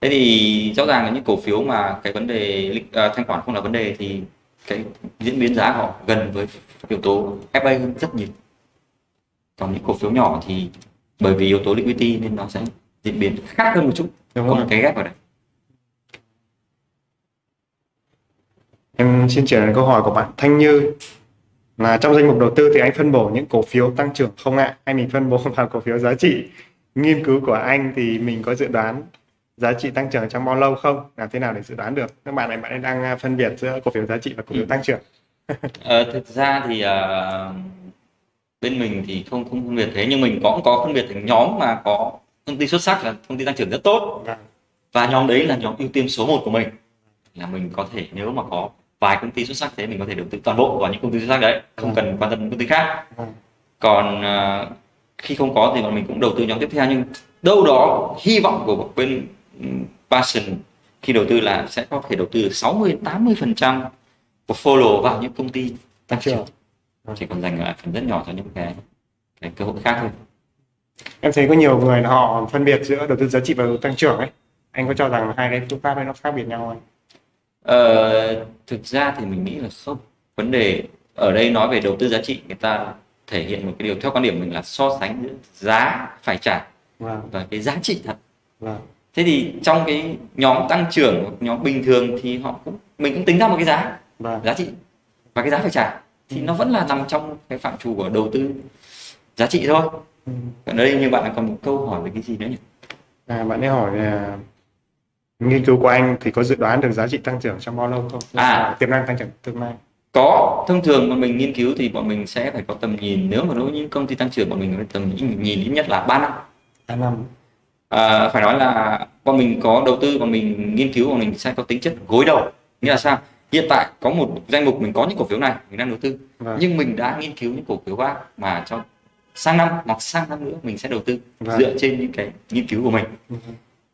thế thì rõ ràng là những cổ phiếu mà cái vấn đề à, thanh khoản không là vấn đề thì cái diễn biến giá họ gần với yếu tố FA hơn rất nhiều còn những cổ phiếu nhỏ thì bởi vì yếu tố liquidity nên nó sẽ diễn biến khác hơn một chút đúng có rồi. một cái ghép vào đấy Em xin chuyển đến câu hỏi của bạn Thanh Như là trong danh mục đầu tư thì anh phân bổ những cổ phiếu tăng trưởng không ạ? Hay mình phân bổ vào cổ phiếu giá trị? Nghiên cứu của anh thì mình có dự đoán giá trị tăng trưởng trong bao lâu không? Làm thế nào để dự đoán được? Các bạn này bạn ấy đang à, phân biệt giữa cổ phiếu giá trị và cổ phiếu Ừ. tăng trưởng. Ờ, thực ra thì à, bên mình thì không không phân biệt thế nhưng mình cũng có phân biệt thành nhóm mà có công ty xuất sắc là công ty tăng trưởng rất tốt. Vâng. và nhóm đấy là nhóm ưu tiên số 1 của mình. Là mình có thể nếu mà có vài công ty xuất sắc thế mình có thể đầu tư toàn bộ vào những công ty xuất sắc đấy không cần quan tâm đến công ty khác. Vâng. còn à, khi không có thì bọn mình cũng đầu tư nhóm tiếp theo nhưng đâu đó hy vọng của bên Passion khi đầu tư là sẽ có thể đầu tư được 60 80 phần trăm portfolio vào những công ty tăng trưởng. Chỉ còn dành lại phần rất nhỏ cho những cái cái cơ hội khác thôi em thấy có nhiều người là họ phân biệt giữa đầu tư giá trị và đầu tư tăng trưởng ấy. Anh có cho rằng hai cái phương pháp ấy nó khác biệt nhau không? Ờ, thực ra thì mình nghĩ là không. Vấn đề ở đây nói về đầu tư giá trị người ta thể hiện một cái điều theo quan điểm mình là so sánh giữa giá phải trả vâng. và cái giá trị thật. Vâng. Thế thì trong cái nhóm tăng trưởng hoặc nhóm bình thường thì họ cũng mình cũng tính ra một cái giá vâng. giá trị và cái giá phải trả. Thì nó vẫn là nằm trong cái phạm trù của đầu tư giá trị thôi. Ừ. ở đây như bạn còn một câu hỏi về cái gì nữa nhỉ? À, bạn ấy hỏi là nghiên cứu của anh thì có dự đoán được giá trị tăng trưởng trong bao lâu không? À. tiềm năng tăng trưởng tương lai. Có. Thông thường bọn mình nghiên cứu thì bọn mình sẽ phải có tầm nhìn. Nếu mà đối với những công ty tăng trưởng bọn mình phải tầm nhìn nhìn ít nhất là 3 năm. Ba năm. À, phải nói là bọn mình có đầu tư bọn mình nghiên cứu bọn mình sẽ có tính chất gối đầu. Nghĩa là sao? Hiện tại có một danh mục mình có những cổ phiếu này mình đang đầu tư. Vâng. Nhưng mình đã nghiên cứu những cổ phiếu khác mà cho sang năm hoặc sang năm nữa mình sẽ đầu tư Vâng. dựa trên những cái nghiên cứu của mình Ừ.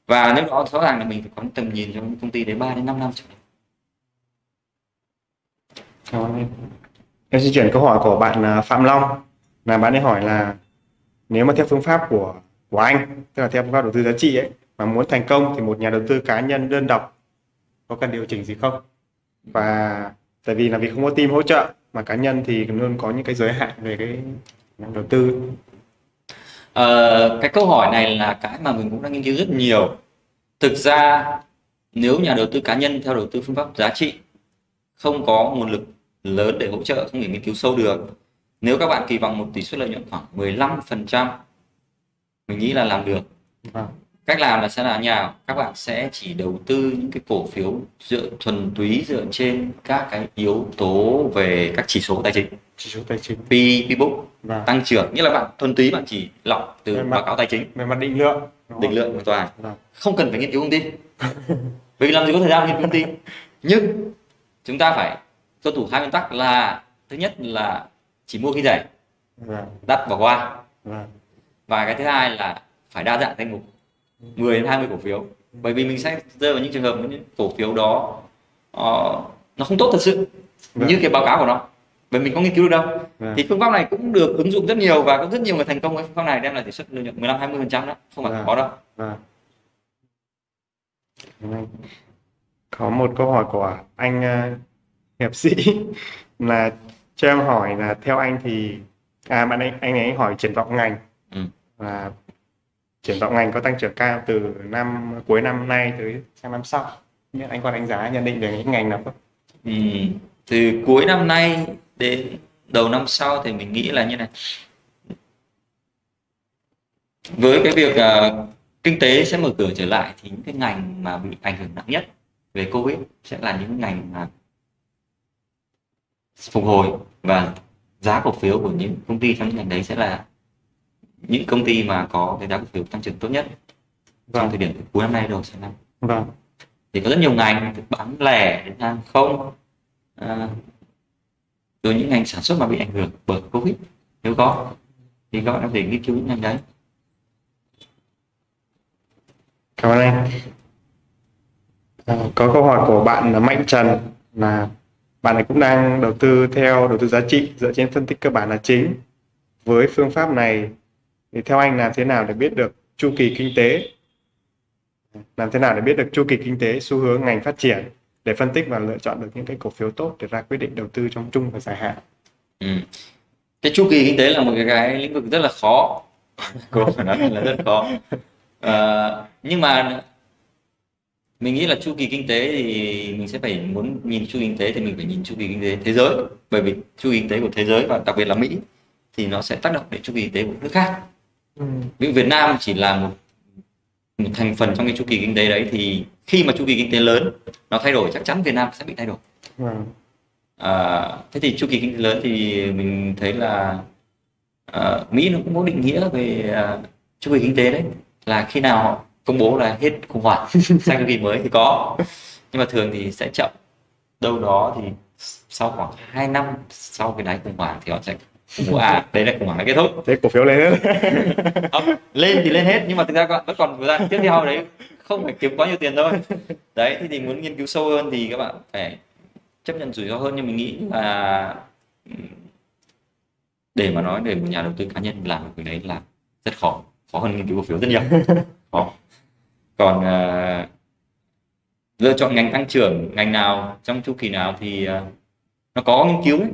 và nếu đó rõ ràng là mình phải có tầm nhìn cho những công ty đến 3 đến 5 năm trở lên. Em xin chuyển câu hỏi của bạn à, Phạm Long là bạn ấy hỏi là nếu mà theo phương pháp của của anh tức là theo phương pháp đầu tư giá trị ấy mà muốn thành công thì một nhà đầu tư cá nhân đơn độc có cần điều chỉnh gì không và tại vì là vì không có team hỗ trợ mà cá nhân thì luôn có những cái giới hạn về cái đầu tư Ờ, cái câu hỏi này là cái mà mình cũng đang nghiên cứu rất nhiều. Thực ra nếu nhà đầu tư cá nhân theo đầu tư phương pháp giá trị không có nguồn lực lớn để hỗ trợ, không thể nghiên cứu sâu được. Nếu các bạn kỳ vọng một tỷ suất lợi nhuận khoảng 15%, mình nghĩ là làm được. vâng Cách làm là sẽ là như nào? Các bạn sẽ chỉ đầu tư những cái cổ phiếu dựa thuần túy dựa trên các cái yếu tố về các chỉ số tài chính, chỉ số tài chính. P, P-book, và tăng trưởng. Nghĩa là bạn thuần túy bạn chỉ lọc từ mặt- báo cáo tài chính. về mặt định lượng. Định lượng hoàn toàn Vâng. không cần phải nghiên cứu công ty. Vì làm gì có thời gian nghiên cứu công ty. Nhưng chúng ta phải tuân thủ hai nguyên tắc là thứ nhất là chỉ mua khi rẻ. Vâng. Đắt bỏ qua. Vâng. Và cái thứ hai là phải đa dạng danh mục. 10 đến 20 cổ phiếu. Bởi vì mình sẽ rơi vào những trường hợp những cổ phiếu đó ờ, nó không tốt thật sự như cái báo cáo của nó bởi mình có nghiên cứu được đâu vâng thì phương pháp này cũng được ứng dụng rất nhiều và có rất nhiều người thành công với phương pháp này đem lại tỷ suất lợi nhuận 15 20 phần trăm đó không phải Vâng. khó đâu. Vâng. Có một câu hỏi của anh uh, hiệp sĩ là cho em hỏi là theo anh thì à bạn anh anh ấy hỏi triển vọng ngành Ừ. là triển vọng ngành có tăng trưởng cao từ năm cuối năm nay tới sang năm sau. Nhưng anh có đánh giá nhận định về những ngành nào không? Ừ, từ cuối năm nay đến đầu năm sau thì mình nghĩ là như này với cái việc ờ, kinh tế sẽ mở cửa trở lại thì những cái ngành mà bị ảnh hưởng nặng nhất về Covid sẽ là những ngành mà phục hồi và giá cổ phiếu của những công ty trong những ngành đấy sẽ là những công ty mà có cái giá cổ phiếu tăng trưởng tốt nhất trong Vâng. thời điểm cuối năm nay đầu sang năm Vâng. thì có rất nhiều ngành bán lẻ đến hàng không à, rồi những ngành sản xuất mà bị ảnh hưởng bởi covid nếu có thì các bạn có thể nghiên cứu những ngành đấy Cảm ơn anh. À, có câu hỏi của bạn là Mạnh Trần là bạn ấy cũng đang đầu tư theo đầu tư giá trị dựa trên phân tích cơ bản là chính. Với phương pháp này thì theo anh làm thế nào để biết được chu kỳ kinh tế? Làm thế nào để biết được chu kỳ kinh tế, xu hướng ngành phát triển để phân tích và lựa chọn được những cái cổ phiếu tốt để ra quyết định đầu tư trong trung và dài hạn. ừ. cái chu kỳ kinh tế là một cái, cái lĩnh vực rất là khó. Cô phải nói là rất khó. À, nhưng mà mình nghĩ là chu kỳ kinh tế thì mình sẽ phải muốn nhìn chu kỳ kinh tế thì mình phải nhìn chu kỳ kinh tế thế giới. Bởi vì chu kỳ kinh tế của thế giới và đặc biệt là Mỹ thì nó sẽ tác động đến chu kỳ kinh tế của nước khác. Ví dụ Việt Nam chỉ là một một thành phần trong cái chu kỳ kinh tế đấy thì khi mà chu kỳ kinh tế lớn nó thay đổi chắc chắn Việt Nam sẽ bị thay đổi. Vâng. à, thế thì chu kỳ kinh tế lớn thì mình thấy là à, Mỹ nó cũng có định nghĩa về à, chu kỳ kinh tế đấy là khi nào họ công bố là hết khủng hoảng sang chu kỳ mới thì có. Nhưng mà thường thì sẽ chậm. Đâu đó thì sau khoảng 2 năm sau cái đáy khủng hoảng thì họ sẽ à đấy là khủng hoảng kết thúc. Thế cổ phiếu lên hết. Không, lên thì lên hết nhưng mà thực ra các bạn vẫn còn thời gian. Tiếp theo đấy không phải kiếm quá nhiều tiền thôi. Đấy thì, thì muốn nghiên cứu sâu hơn thì các bạn phải chấp nhận rủi ro hơn nhưng mình nghĩ. Là để mà nói để một nhà đầu tư cá nhân làm việc đấy là rất khó. Khó hơn nghiên cứu cổ phiếu rất nhiều. Khó. Còn ờ, lựa chọn ngành tăng trưởng ngành nào trong chu kỳ nào thì ờ, nó có nghiên cứu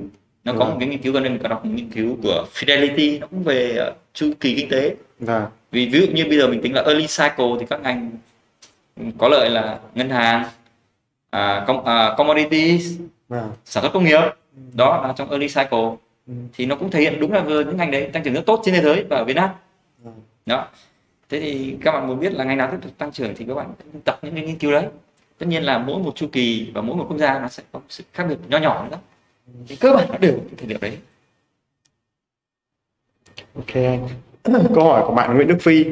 nó có Vâng. một cái nghiên cứu gần đây mình có đọc một nghiên cứu của Fidelity nó cũng về ờ, chu kỳ kinh tế. Vâng. Vì ví dụ như bây giờ mình tính là early cycle thì các ngành có lợi là ngân hàng à, com, à, commodities vâng. sản xuất công nghiệp đó là trong early cycle. Ừ. thì nó cũng thể hiện đúng là vừa những ngành đấy tăng trưởng rất tốt trên thế giới và ở Việt Nam. Đó. Thế thì các bạn muốn biết là ngành nào tiếp tục tăng trưởng thì các bạn tập những cái nghiên cứu đấy. Tất nhiên là mỗi một chu kỳ và mỗi một quốc gia nó sẽ có sự khác biệt nho nhỏ nữa thì cơ bản nó đều ở cái thời điểm đấy Ok anh. Câu hỏi của bạn Nguyễn Đức Phi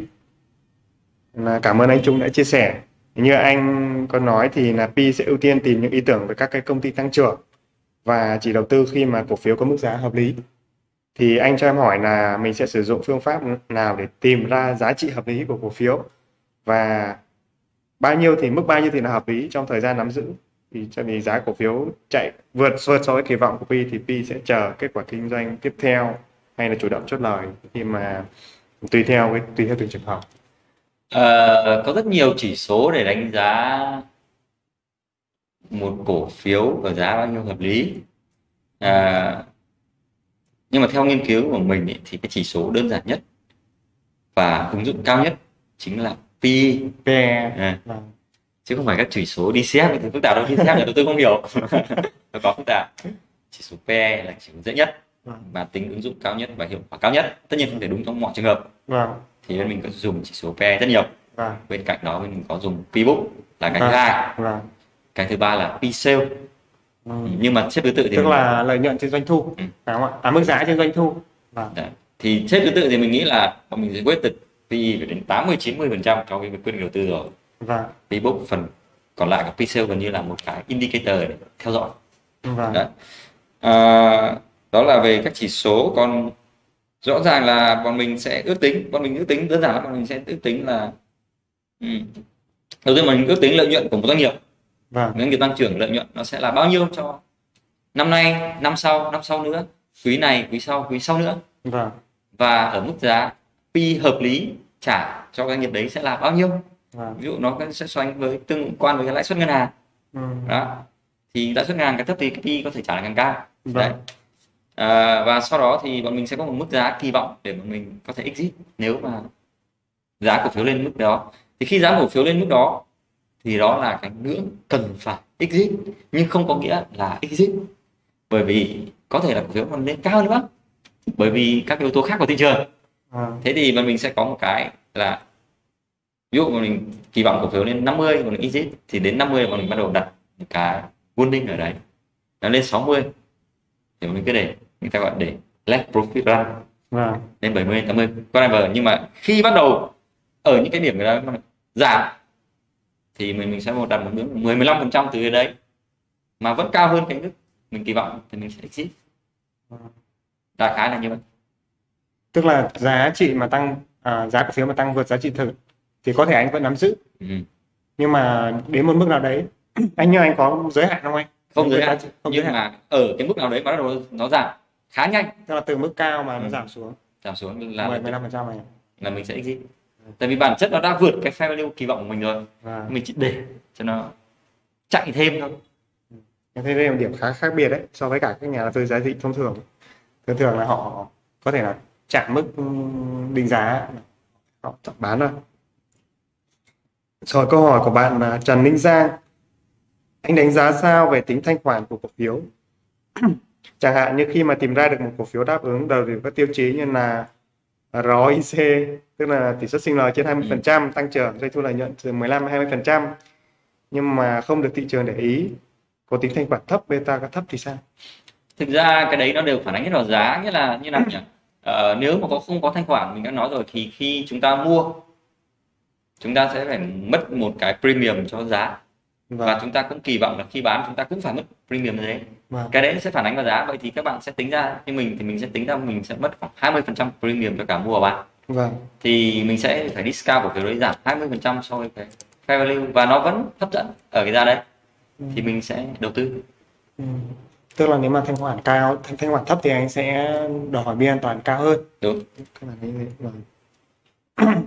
là cảm ơn anh Trung đã chia sẻ. Như anh có nói thì là Pi sẽ ưu tiên tìm những ý tưởng về các cái công ty tăng trưởng và chỉ đầu tư khi mà cổ phiếu có mức giá hợp lý. Thì anh cho em hỏi là mình sẽ sử dụng phương pháp nào để tìm ra giá trị hợp lý của cổ phiếu và bao nhiêu thì mức bao nhiêu thì là hợp lý trong thời gian nắm giữ. Thì cho vì giá cổ phiếu chạy vượt vượt so với kỳ vọng của Pi thì Pi sẽ chờ kết quả kinh doanh tiếp theo hay là chủ động chốt lời khi mà tùy theo cái tùy theo từng trường hợp. Ờ, có rất nhiều chỉ số để đánh giá một cổ phiếu và giá bao nhiêu hợp lý. À, nhưng mà theo nghiên cứu của mình ý, thì cái chỉ số đơn giản nhất và ứng dụng cao nhất chính là PE PE à, vâng. Chứ không phải các chỉ số DCF thì phức tạp đâu DCF đầu tư không hiểu. Nó có phức tạp chỉ số PE là chỉ số dễ nhất Vâng. và tính ứng dụng cao nhất và hiệu quả cao nhất. Tất nhiên không thể đúng trong mọi trường hợp. Vâng. Thì bên mình có dùng chỉ số PE rất nhiều. Vâng. Bên cạnh đó mình có dùng P-book là cái thứ Vâng. hai. Vâng. Cái thứ ba là P-sale. Ừ. nhưng mà xếp thứ tự thì tức mình- là lợi nhuận trên doanh thu. Ừ. phải không ạ? À mức giá trên doanh thu. Vâng. Đấy. thì xếp thứ tự thì mình nghĩ là bọn mình sẽ quyết định PE phải đến 80 90 phần trăm cho cái quyết định đầu tư rồi vâng. P-book phần còn lại của P-sale gần như là một cái indicator để theo dõi. Vâng. Đấy. À, đó là về các chỉ số. Còn rõ ràng là bọn mình sẽ ước tính bọn mình ước tính đơn giản là bọn mình sẽ ước tính là ừ. đầu tiên mình ước tính lợi nhuận của một doanh nghiệp. Vâng. Doanh nghiệp tăng trưởng lợi nhuận nó sẽ là bao nhiêu cho năm nay năm sau năm sau nữa quý này quý sau quý sau nữa. Vâng. Và ở mức giá P hợp lý trả cho doanh nghiệp đấy sẽ là bao nhiêu vâng. Ví dụ nó sẽ so sánh với tương quan với cái lãi suất ngân hàng. Ừ. đó. Thì lãi suất ngân hàng càng thấp thì cái P có thể trả lại càng cao. Vâng. Đấy. À, và sau đó thì bọn mình sẽ có một mức giá kỳ vọng để bọn mình có thể exit nếu mà giá cổ phiếu lên mức đó. Thì khi giá cổ phiếu lên mức đó thì đó là cái ngưỡng cần phải exit nhưng không có nghĩa là exit. Bởi vì có thể là cổ phiếu còn lên cao nữa. Bởi vì các yếu tố khác của thị trường. Vâng. Thế thì bọn mình sẽ có một cái là ví dụ mình kỳ vọng cổ phiếu lên 50 bọn mình exit thì đến 50 bọn mình bắt đầu đặt cái warning ở đấy. Nó lên 60 thì mình cứ để người ta gọi để let profit run. Vâng. Lên 70 80 whatever nhưng mà khi bắt đầu ở những cái điểm đó mà giảm thì mình mình sẽ một đặt một ngưỡng 10 15 phần trăm từ cái đấy. Mà vẫn cao hơn cái mức mình kỳ vọng thì mình sẽ exit. Đại khái là như vậy. Tức là giá trị mà tăng à, giá cổ phiếu mà tăng vượt giá trị thực thì có thể anh vẫn nắm giữ. Ừ. nhưng mà đến một mức nào đấy anh như anh có giới hạn không anh? Không giới hạn không giới nhưng hạn. mà ở cái mức nào đấy bắt đầu nó giảm khá nhanh. Tức là từ mức cao mà nó Ừ. giảm xuống. Giảm xuống là 10 15 phần trăm này là mình sẽ exit tại vì bản chất nó đã vượt cái fair value kỳ vọng của mình rồi. Và mình chỉ để cho nó chạy thêm thôi. Em thấy đây là một điểm khá khác biệt đấy so với cả các nhà đầu tư giá trị thông thường. Thường thường là họ có thể là chạm mức ừm, định giá. Họ bán thôi rồi câu hỏi của bạn là Trần Minh Giang. Anh đánh giá sao về tính thanh khoản của cổ phiếu? Chẳng hạn như khi mà tìm ra được một cổ phiếu đáp ứng đầy đủ các tiêu chí như là ROIC tức là tỷ suất sinh lời trên 20% tăng trưởng doanh thu lợi nhuận từ 15 20% nhưng mà không được thị trường để ý có tính thanh khoản thấp beta có thấp thì sao? Thực ra cái đấy nó đều phản ánh hết vào giá nghĩa là như nào nhỉ? Ờ, nếu mà có không có thanh khoản mình đã nói rồi thì khi chúng ta mua chúng ta sẽ phải mất một cái premium cho giá Vâng. và chúng ta cũng kỳ vọng là khi bán chúng ta cũng phải mất premium thế Vâng. cái đấy sẽ phản ánh vào giá vậy thì các bạn sẽ tính ra như mình thì mình sẽ tính ra mình sẽ mất khoảng 20% premium cho cả mua và bán Vâng. thì mình sẽ phải discount cổ phiếu đấy giảm 20% so với cái fair value và nó vẫn hấp dẫn ở cái giá đấy thì mình sẽ đầu tư Ừ. Tức là nếu mà thanh khoản cao, thanh, thanh khoản thấp thì anh sẽ đòi hỏi biên an toàn cao hơn. đúng Các bạn thấy thế. Vâng.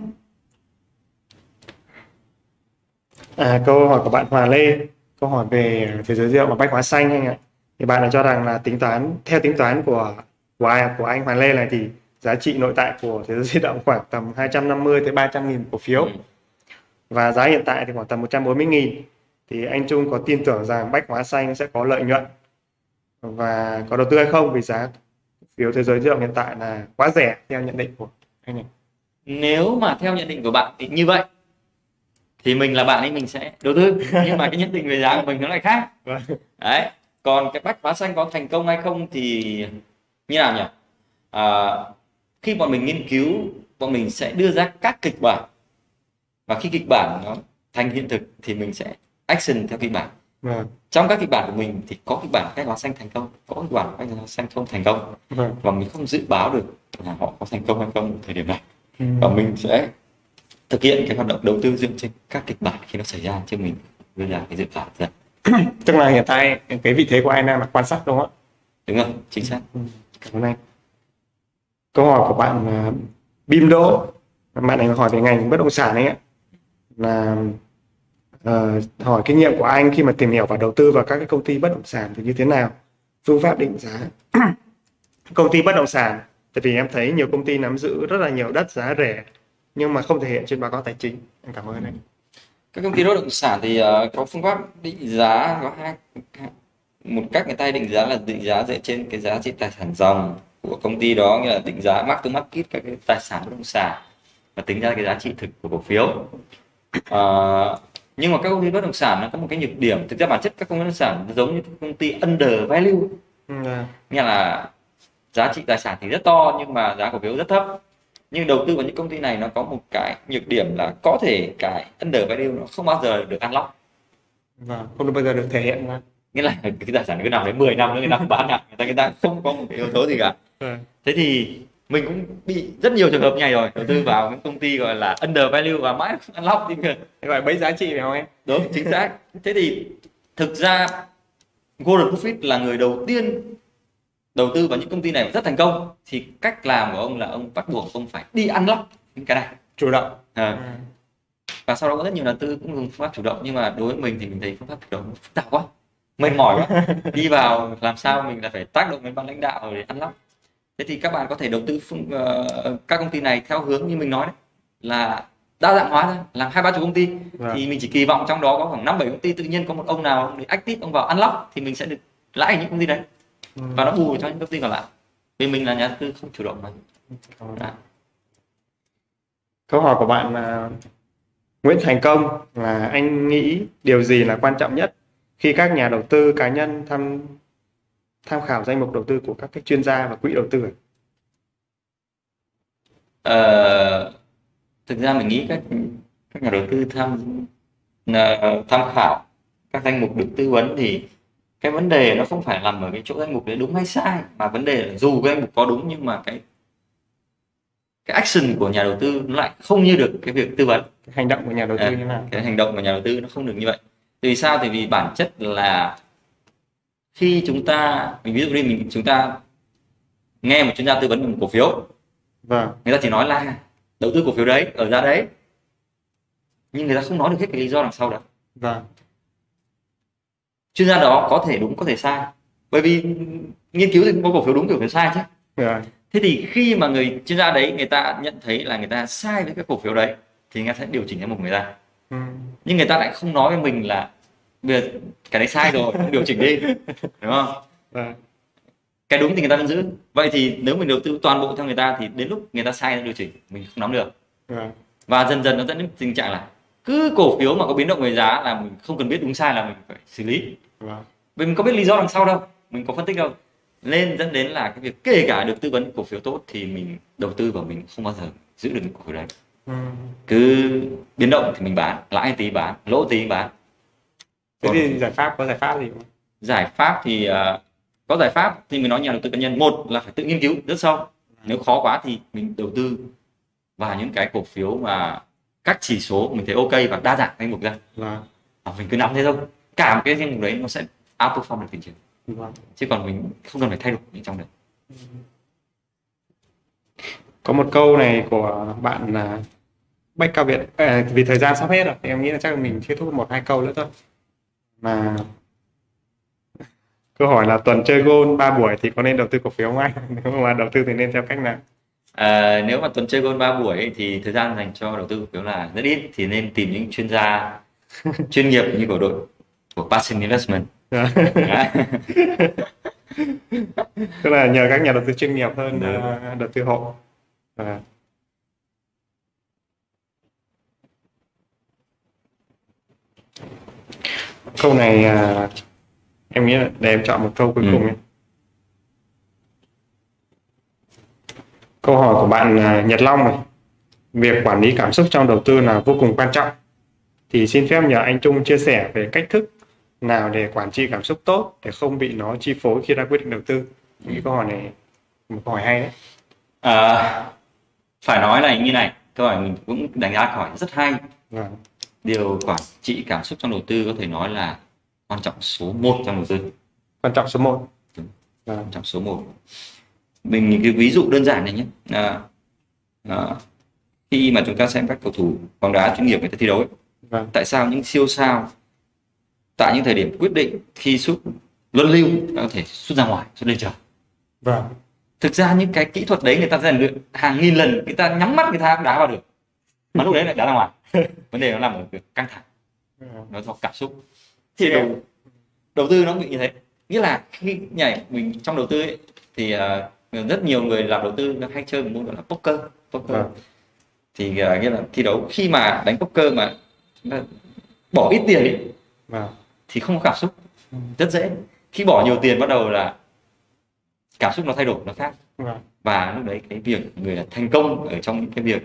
À, câu hỏi của bạn Hòa Lê, câu hỏi về thế giới rượu và bách hóa xanh anh ạ. Thì bạn đã cho rằng là tính toán theo tính toán của của, ai, của anh Hòa Lê này thì giá trị nội tại của thế giới di động khoảng tầm 250 tới 300 nghìn cổ phiếu Ừ. và giá hiện tại thì khoảng tầm 140 nghìn thì anh Trung có tin tưởng rằng bách hóa xanh sẽ có lợi nhuận và có đầu tư hay không vì giá phiếu thế giới di động hiện tại là quá rẻ theo nhận định của anh này. nếu mà theo nhận định của bạn thì như vậy thì mình là bạn ấy mình sẽ đầu tư. Nhưng mà cái nhận định về giá của mình nó lại khác. Vâng. đấy. Còn cái bách hóa xanh có thành công hay không thì như nào nhỉ? À, khi bọn mình nghiên cứu bọn mình sẽ đưa ra các kịch bản. Và khi kịch bản nó thành hiện thực thì mình sẽ action theo kịch bản. Vâng, trong các kịch bản của mình thì có kịch bản bách hóa xanh thành công có kịch bản bách hóa xanh không thành công. Vâng. và mình không dự báo được là họ có thành công hay không ở thời điểm này. Ừ. và mình sẽ thực hiện cái hoạt động đầu tư dựa trên các kịch bản khi nó xảy ra chứ mình đưa ra cái dự báo ra Tức là hiện tại cái vị thế của anh đang là quan sát đúng không ạ? đúng không chính xác Ừ, Cảm ơn anh. Câu hỏi của bạn là Bim Đỗ, bạn này hỏi về ngành bất động sản ấy ạ. Là ờ, hỏi kinh nghiệm của anh khi mà tìm hiểu và đầu tư vào các cái công ty bất động sản thì như thế nào? Phương pháp định giá. công ty bất động sản, tại vì em thấy nhiều công ty nắm giữ rất là nhiều đất giá rẻ nhưng mà không thể hiện trên báo cáo tài chính. Em cảm ơn anh. các công ty bất động sản thì ờ, có phương pháp định giá có hai một cách người ta định giá là định giá dựa trên cái giá trị tài sản ròng của công ty đó nghĩa là định giá mark to market các cái tài sản bất động sản và tính ra cái giá trị thực của cổ phiếu Ờ, nhưng mà các công ty bất động sản nó có một cái nhược điểm thực ra bản chất các công ty bất động sản giống như công ty under value Ừ, à, nghĩa là giá trị tài sản thì rất to nhưng mà giá cổ phiếu rất thấp nhưng đầu tư vào những công ty này nó có một cái nhược điểm là có thể cái under value nó không bao giờ được unlock Vâng, không bao giờ được thể hiện ra. nghĩa là cái tài sản cứ nằm đấy 10 năm nữa người ta không bán lại người ta người ta không có một cái yếu tố gì cả Vâng. thế thì mình cũng bị rất nhiều trường hợp như này rồi đầu tư vào những công ty gọi là under value và mãi không unlock thì gọi bấy giá trị phải không em? đúng chính xác thế thì thực ra Warren Buffett là người đầu tiên đầu tư vào những công ty này rất thành công thì cách làm của ông là ông bắt buộc ông phải đi unlock những cái này Chủ động. à, Ừ. và sau đó có rất nhiều nhà đầu tư cũng dùng phương pháp chủ động nhưng mà đối với mình thì mình thấy phương pháp chủ động phức tạp quá mệt mỏi quá đi vào làm sao mình là phải tác động đến ban lãnh đạo để unlock thế thì các bạn có thể đầu tư phương, ờ, các công ty này theo hướng như mình nói đấy là đa dạng hóa ra làm hai ba chục công ty Vâng. thì mình chỉ kỳ vọng trong đó có khoảng năm bảy công ty tự nhiên có một ông nào để active ông vào unlock thì mình sẽ được lãi ở những công ty đấy Ừ. và nó bù cho những công ty còn lại vì mình là nhà đầu tư không chủ động mà. Đã. Câu hỏi của bạn là Nguyễn Thành Công là anh nghĩ điều gì là quan trọng nhất khi các nhà đầu tư cá nhân tham tham khảo danh mục đầu tư của các cái chuyên gia và quỹ đầu tư? Ờ, thực ra mình nghĩ các các nhà đầu tư tham ờ, tham khảo các danh mục được tư vấn thì cái vấn đề nó không phải nằm ở cái chỗ danh mục đấy đúng hay sai mà vấn đề là dù cái danh mục có đúng nhưng mà cái cái action của nhà đầu tư nó lại không như được cái việc tư vấn. Cái hành động của nhà đầu tư À, như thế nào? cái hành động của nhà đầu tư nó không được như vậy. Vì sao? Thì vì bản chất là khi chúng ta mình ví dụ đi mình chúng ta nghe một chuyên gia tư vấn về một cổ phiếu Vâng, người ta chỉ nói là đầu tư cổ phiếu đấy ở giá đấy nhưng người ta không nói được hết cái lý do đằng sau đó. Vâng, chuyên gia đó có thể đúng có thể sai. Bởi vì nghiên cứu thì cũng có cổ phiếu đúng cổ phiếu sai chứ. Rồi, thế thì khi mà người chuyên gia đấy người ta nhận thấy là người ta sai với cái cổ phiếu đấy thì người ta sẽ điều chỉnh danh mục người ta. Ừ, nhưng người ta lại không nói với mình là bây giờ cái đấy sai rồi không điều chỉnh đi. Đúng không? Vâng, cái đúng thì người ta vẫn giữ. Vậy thì nếu mình đầu tư toàn bộ theo người ta thì đến lúc người ta sai điều chỉnh mình không nắm được. Vâng, và dần dần nó dẫn đến tình trạng là cứ cổ phiếu mà có biến động về giá là mình không cần biết đúng sai là mình phải xử lý. Vâng, vì mình có biết lý do đằng sau đâu mình có phân tích đâu. Nên dẫn đến là cái việc kể cả được tư vấn cổ phiếu tốt thì mình đầu tư vào mình không bao giờ giữ được cổ phiếu đấy. Ừ, cứ biến động thì mình bán lãi tí bán lỗ tí bán. Thế Còn- thì giải pháp có giải pháp gì không? Giải pháp thì ờ, có giải pháp thì mình nói nhà đầu tư cá nhân. Một là phải tự nghiên cứu rất sâu. Nếu khó quá thì mình đầu tư vào những cái cổ phiếu mà các chỉ số mình thấy ok và đa dạng danh mục ra. Vâng. Và mình cứ nắm thế thôi. Cả một cái danh mục đấy nó sẽ outperform được thị trường. Vâng. Chứ còn mình không cần phải thay đổi những trong đấy. Có một câu này của bạn là Bách Cao Việt. À, vì thời gian sắp hết rồi thì em nghĩ là chắc là mình kết thúc một hai câu nữa thôi. Mà câu hỏi là tuần chơi gôn 3 buổi thì có nên đầu tư cổ phiếu không anh? Nếu mà đầu tư thì nên theo cách nào À, nếu mà tuần chơi gôn 3 buổi ấy, thì thời gian dành cho đầu tư cổ phiếu là rất ít thì nên tìm những chuyên gia chuyên nghiệp như của đội của Passion Investment Đấy. tức là nhờ các nhà đầu tư chuyên nghiệp hơn Đúng. ờ, đầu tư hộ Và câu này à, em nghĩ là để em chọn một câu cuối Ừ. cùng nhé câu hỏi của bạn à, Nhật Long này. Việc quản lý cảm xúc trong đầu tư là vô cùng quan trọng. Thì xin phép nhờ anh Trung chia sẻ về cách thức nào để quản trị cảm xúc tốt để không bị nó chi phối khi ra quyết định đầu tư. Những câu hỏi này một câu hỏi hay đấy. À, phải nói là như này câu hỏi mình cũng đánh giá hỏi rất hay. Vâng. Điều quản trị cảm xúc trong đầu tư có thể nói là quan trọng số 1 trong đầu tư. Quan trọng số 1 Đúng. vâng. Quan trọng số 1 mình những cái ví dụ đơn giản này nhé. À, à, khi mà chúng ta xem các cầu thủ bóng đá chuyên nghiệp người ta thi đấu ấy, vâng. tại sao những siêu sao tại những thời điểm quyết định khi sút luân lưu có thể sút ra ngoài sút lên trời? Vâng. Thực ra những cái kỹ thuật đấy người ta rèn luyện hàng nghìn lần người ta nhắm mắt người ta cũng đá vào được. Mà lúc đấy lại đá ra ngoài. Vấn đề nó nằm ở việc căng thẳng. Vâng. nó do cảm xúc. Thì đầu, đầu tư nó bị như thế. Nghĩa là khi nhảy mình trong đầu tư ấy, thì ờ, rất nhiều người làm đầu tư hay chơi một môn gọi là poker poker. Vâng. thì ờ, nghĩa là thi đấu khi mà đánh poker mà bỏ ít tiền đi vâng. thì không có cảm xúc. Ừ. rất dễ. Khi bỏ nhiều tiền bắt đầu là cảm xúc nó thay đổi nó khác. Vâng. Và lúc đấy cái việc người là thành công ở trong những cái việc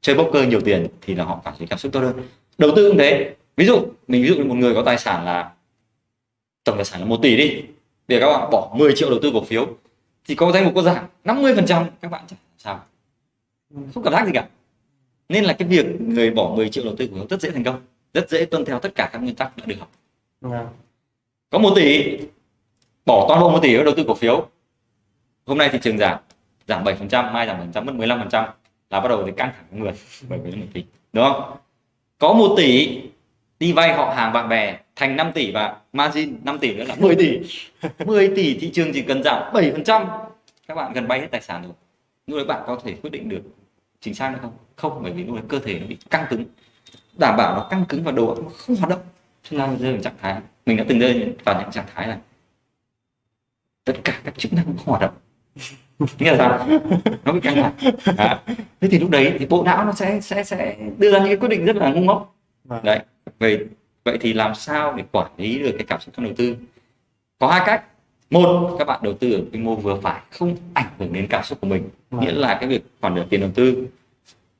chơi poker nhiều tiền thì là họ cảm thấy cảm xúc tốt hơn. Đầu tư cũng thế. Ví dụ mình ví dụ một người có tài sản là tổng tài sản là một tỷ đi. Để các bạn bỏ 10 triệu đầu tư cổ phiếu thì có danh mục có giảm 50 phần trăm các bạn sao. Không cảm giác gì cả. Nên là cái việc người bỏ 10 triệu đầu tư cổ phiếu rất dễ thành công rất dễ tuân theo tất cả các nguyên tắc đã được học. Vâng có một tỷ bỏ toàn bộ một tỷ vào đầu tư cổ phiếu. Hôm nay thị trường giảm giảm 7% mai giảm 7% mất 15% là bắt đầu thì căng thẳng của người bởi vì nó một tỷ đúng không? Có một tỷ đi vay họ hàng bạn bè thành 5 tỷ và margin 5 tỷ nữa là 10 tỷ. 10 tỷ thị trường chỉ cần giảm 7% các bạn gần bay hết tài sản rồi. Lúc đấy bạn có thể quyết định được chính xác hay không? Không bởi vì lúc đấy cơ thể nó bị căng cứng. Đảm bảo nó căng cứng và đầu óc nó không hoạt động. Cho nên rơi vào trạng thái mình đã từng rơi vào những trạng thái là tất cả các chức năng không hoạt động. Nghĩa là sao? Nó bị căng thẳng. À. thế thì lúc đấy thì bộ não nó sẽ sẽ sẽ đưa ra những quyết định rất là ngu ngốc. Vâng. Đấy về vậy thì làm sao để quản lý được cái cảm xúc trong đầu tư? Có hai cách. Một các bạn đầu tư ở quy mô vừa phải không ảnh hưởng đến cảm xúc của mình. Vâng. nghĩa là cái việc khoản nợ tiền đầu tư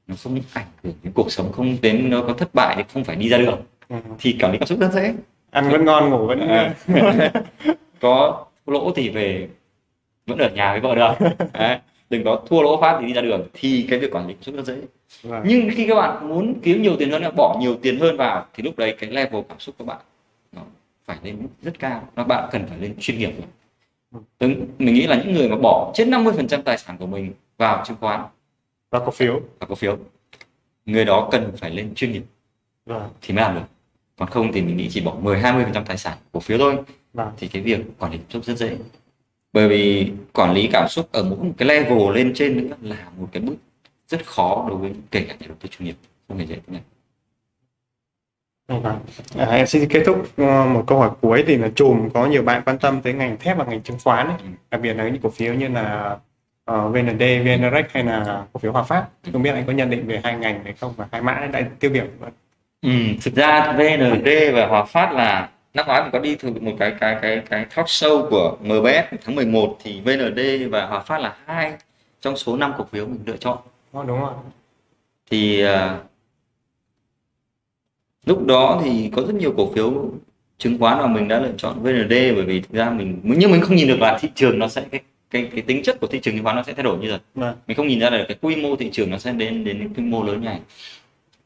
nó không ảnh hưởng đến cuộc sống không đến nó có thất bại thì không phải đi ra đường. Vâng. thì quản lý cảm xúc rất dễ. Ăn vẫn ngon ngủ vẫn À. có lỗ thì về vẫn ở nhà với vợ được. Đấy. đừng có thua lỗ phát thì đi ra đường. Thì cái việc quản lý cảm xúc rất dễ vâng. Nhưng khi các bạn muốn kiếm nhiều tiền hơn nữa, bỏ nhiều tiền hơn vào thì lúc đấy cái level cảm xúc của bạn nó phải lên mức rất cao. Nó bạn cần phải lên chuyên nghiệp Đúng, mình nghĩ là những người mà bỏ trên 50% tài sản của mình vào chứng khoán và cổ phiếu. và cổ phiếu người đó cần phải lên chuyên nghiệp vâng. thì mới làm được. Còn không thì mình nghĩ chỉ bỏ 10 20% tài sản cổ phiếu thôi. Vâng. Thì cái việc quản lý cảm xúc rất dễ. Bởi vì quản lý cảm xúc ở mỗi một cái level lên trên nữa là một cái bước rất khó đối với kể cả nhà đầu tư chuyên nghiệp không hề dễ nhé Vâng. À, em xin kết thúc ờ, một câu hỏi cuối thì là chùm có nhiều bạn quan tâm tới ngành thép và ngành chứng khoán ấy. Ừ. đặc biệt là những cổ phiếu như là uh, VND, VNREX hay là cổ phiếu Hòa Phát không biết anh có nhận định về hai ngành này không và hai mã đại tiêu biểu ừ, thực ra VND và Hòa Phát là năm ngoái mình có đi thử một cái cái cái cái talk show của MBS tháng 11 thì VND và Hòa Phát là hai trong số 5 cổ phiếu mình lựa chọn Ờ, đúng rồi thì uh, lúc đó thì có rất nhiều cổ phiếu chứng khoán mà mình đã lựa chọn VND bởi vì thực ra mình nhưng mình không nhìn được là thị trường nó sẽ cái cái cái tính chất của thị trường chứng khoán nó sẽ thay đổi như rồi Vâng. mình không nhìn ra được cái quy mô thị trường nó sẽ đến đến cái quy mô lớn như này.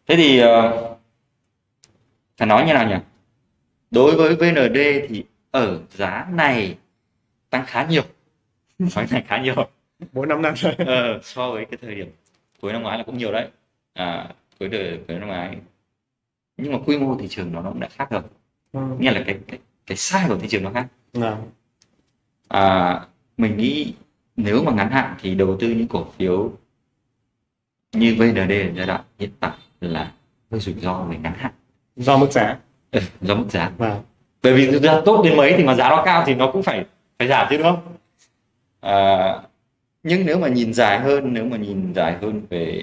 Thế thì uh, phải nói như nào nhỉ? Đối với VND thì ở giá này tăng khá nhiều. Nói này khá nhiều. Bốn năm năm rồi ờ, so với cái thời điểm cuối năm ngoái là cũng nhiều đấy. À, cuối đời cuối năm ngoái nhưng mà quy mô thị trường nó nó cũng đã khác rồi. Ừ. nghĩa là cái cái cái size của thị trường nó khác. Vâng. à, mình nghĩ nếu mà ngắn hạn thì đầu tư những cổ phiếu như VND ở giai đoạn hiện tại là hơi rủi ro về ngắn hạn. Do mức giá. Ừ, do mức giá. Vâng. bởi vì thực ra tốt đến mấy thì mà giá nó cao thì nó cũng phải phải giảm chứ đúng không? À, nhưng nếu mà nhìn dài hơn nếu mà nhìn dài hơn về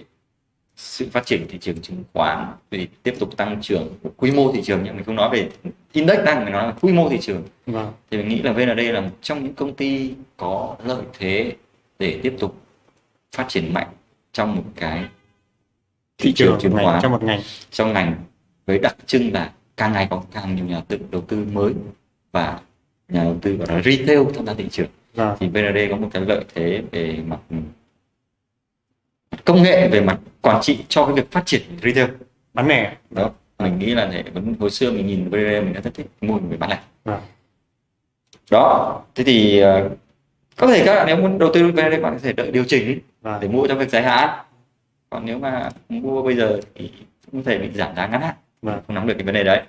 sự phát triển thị trường chứng khoán về tiếp tục tăng trưởng quy mô thị trường nhưng mình không nói về index tăng mình nói là quy mô thị trường. Vâng. thì mình nghĩ là VND là một trong những công ty có lợi thế để tiếp tục phát triển mạnh trong một cái thị trường chứng ngành- khoán. trong một ngành. Trong ngành với đặc trưng là càng ngày có càng nhiều nhà tự đầu tư mới và nhà đầu tư gọi là retail tham gia thị trường Vâng. thì VND có một cái lợi thế về mặt công nghệ về mặt quản trị cho cái việc phát triển retail bán lẻ đó mình nghĩ là thế vẫn hồi xưa mình nhìn VND mình đã rất thích mua về bán lẻ Vâng. đó thế thì ờ, có thể các bạn nếu muốn đầu tư VND bạn có thể đợi điều chỉnh Vâng. để mua cho việc dài hạn còn nếu mà mua bây giờ thì cũng có thể bị giảm giá ngắn hạn Vâng. không nắm được cái vấn đề đấy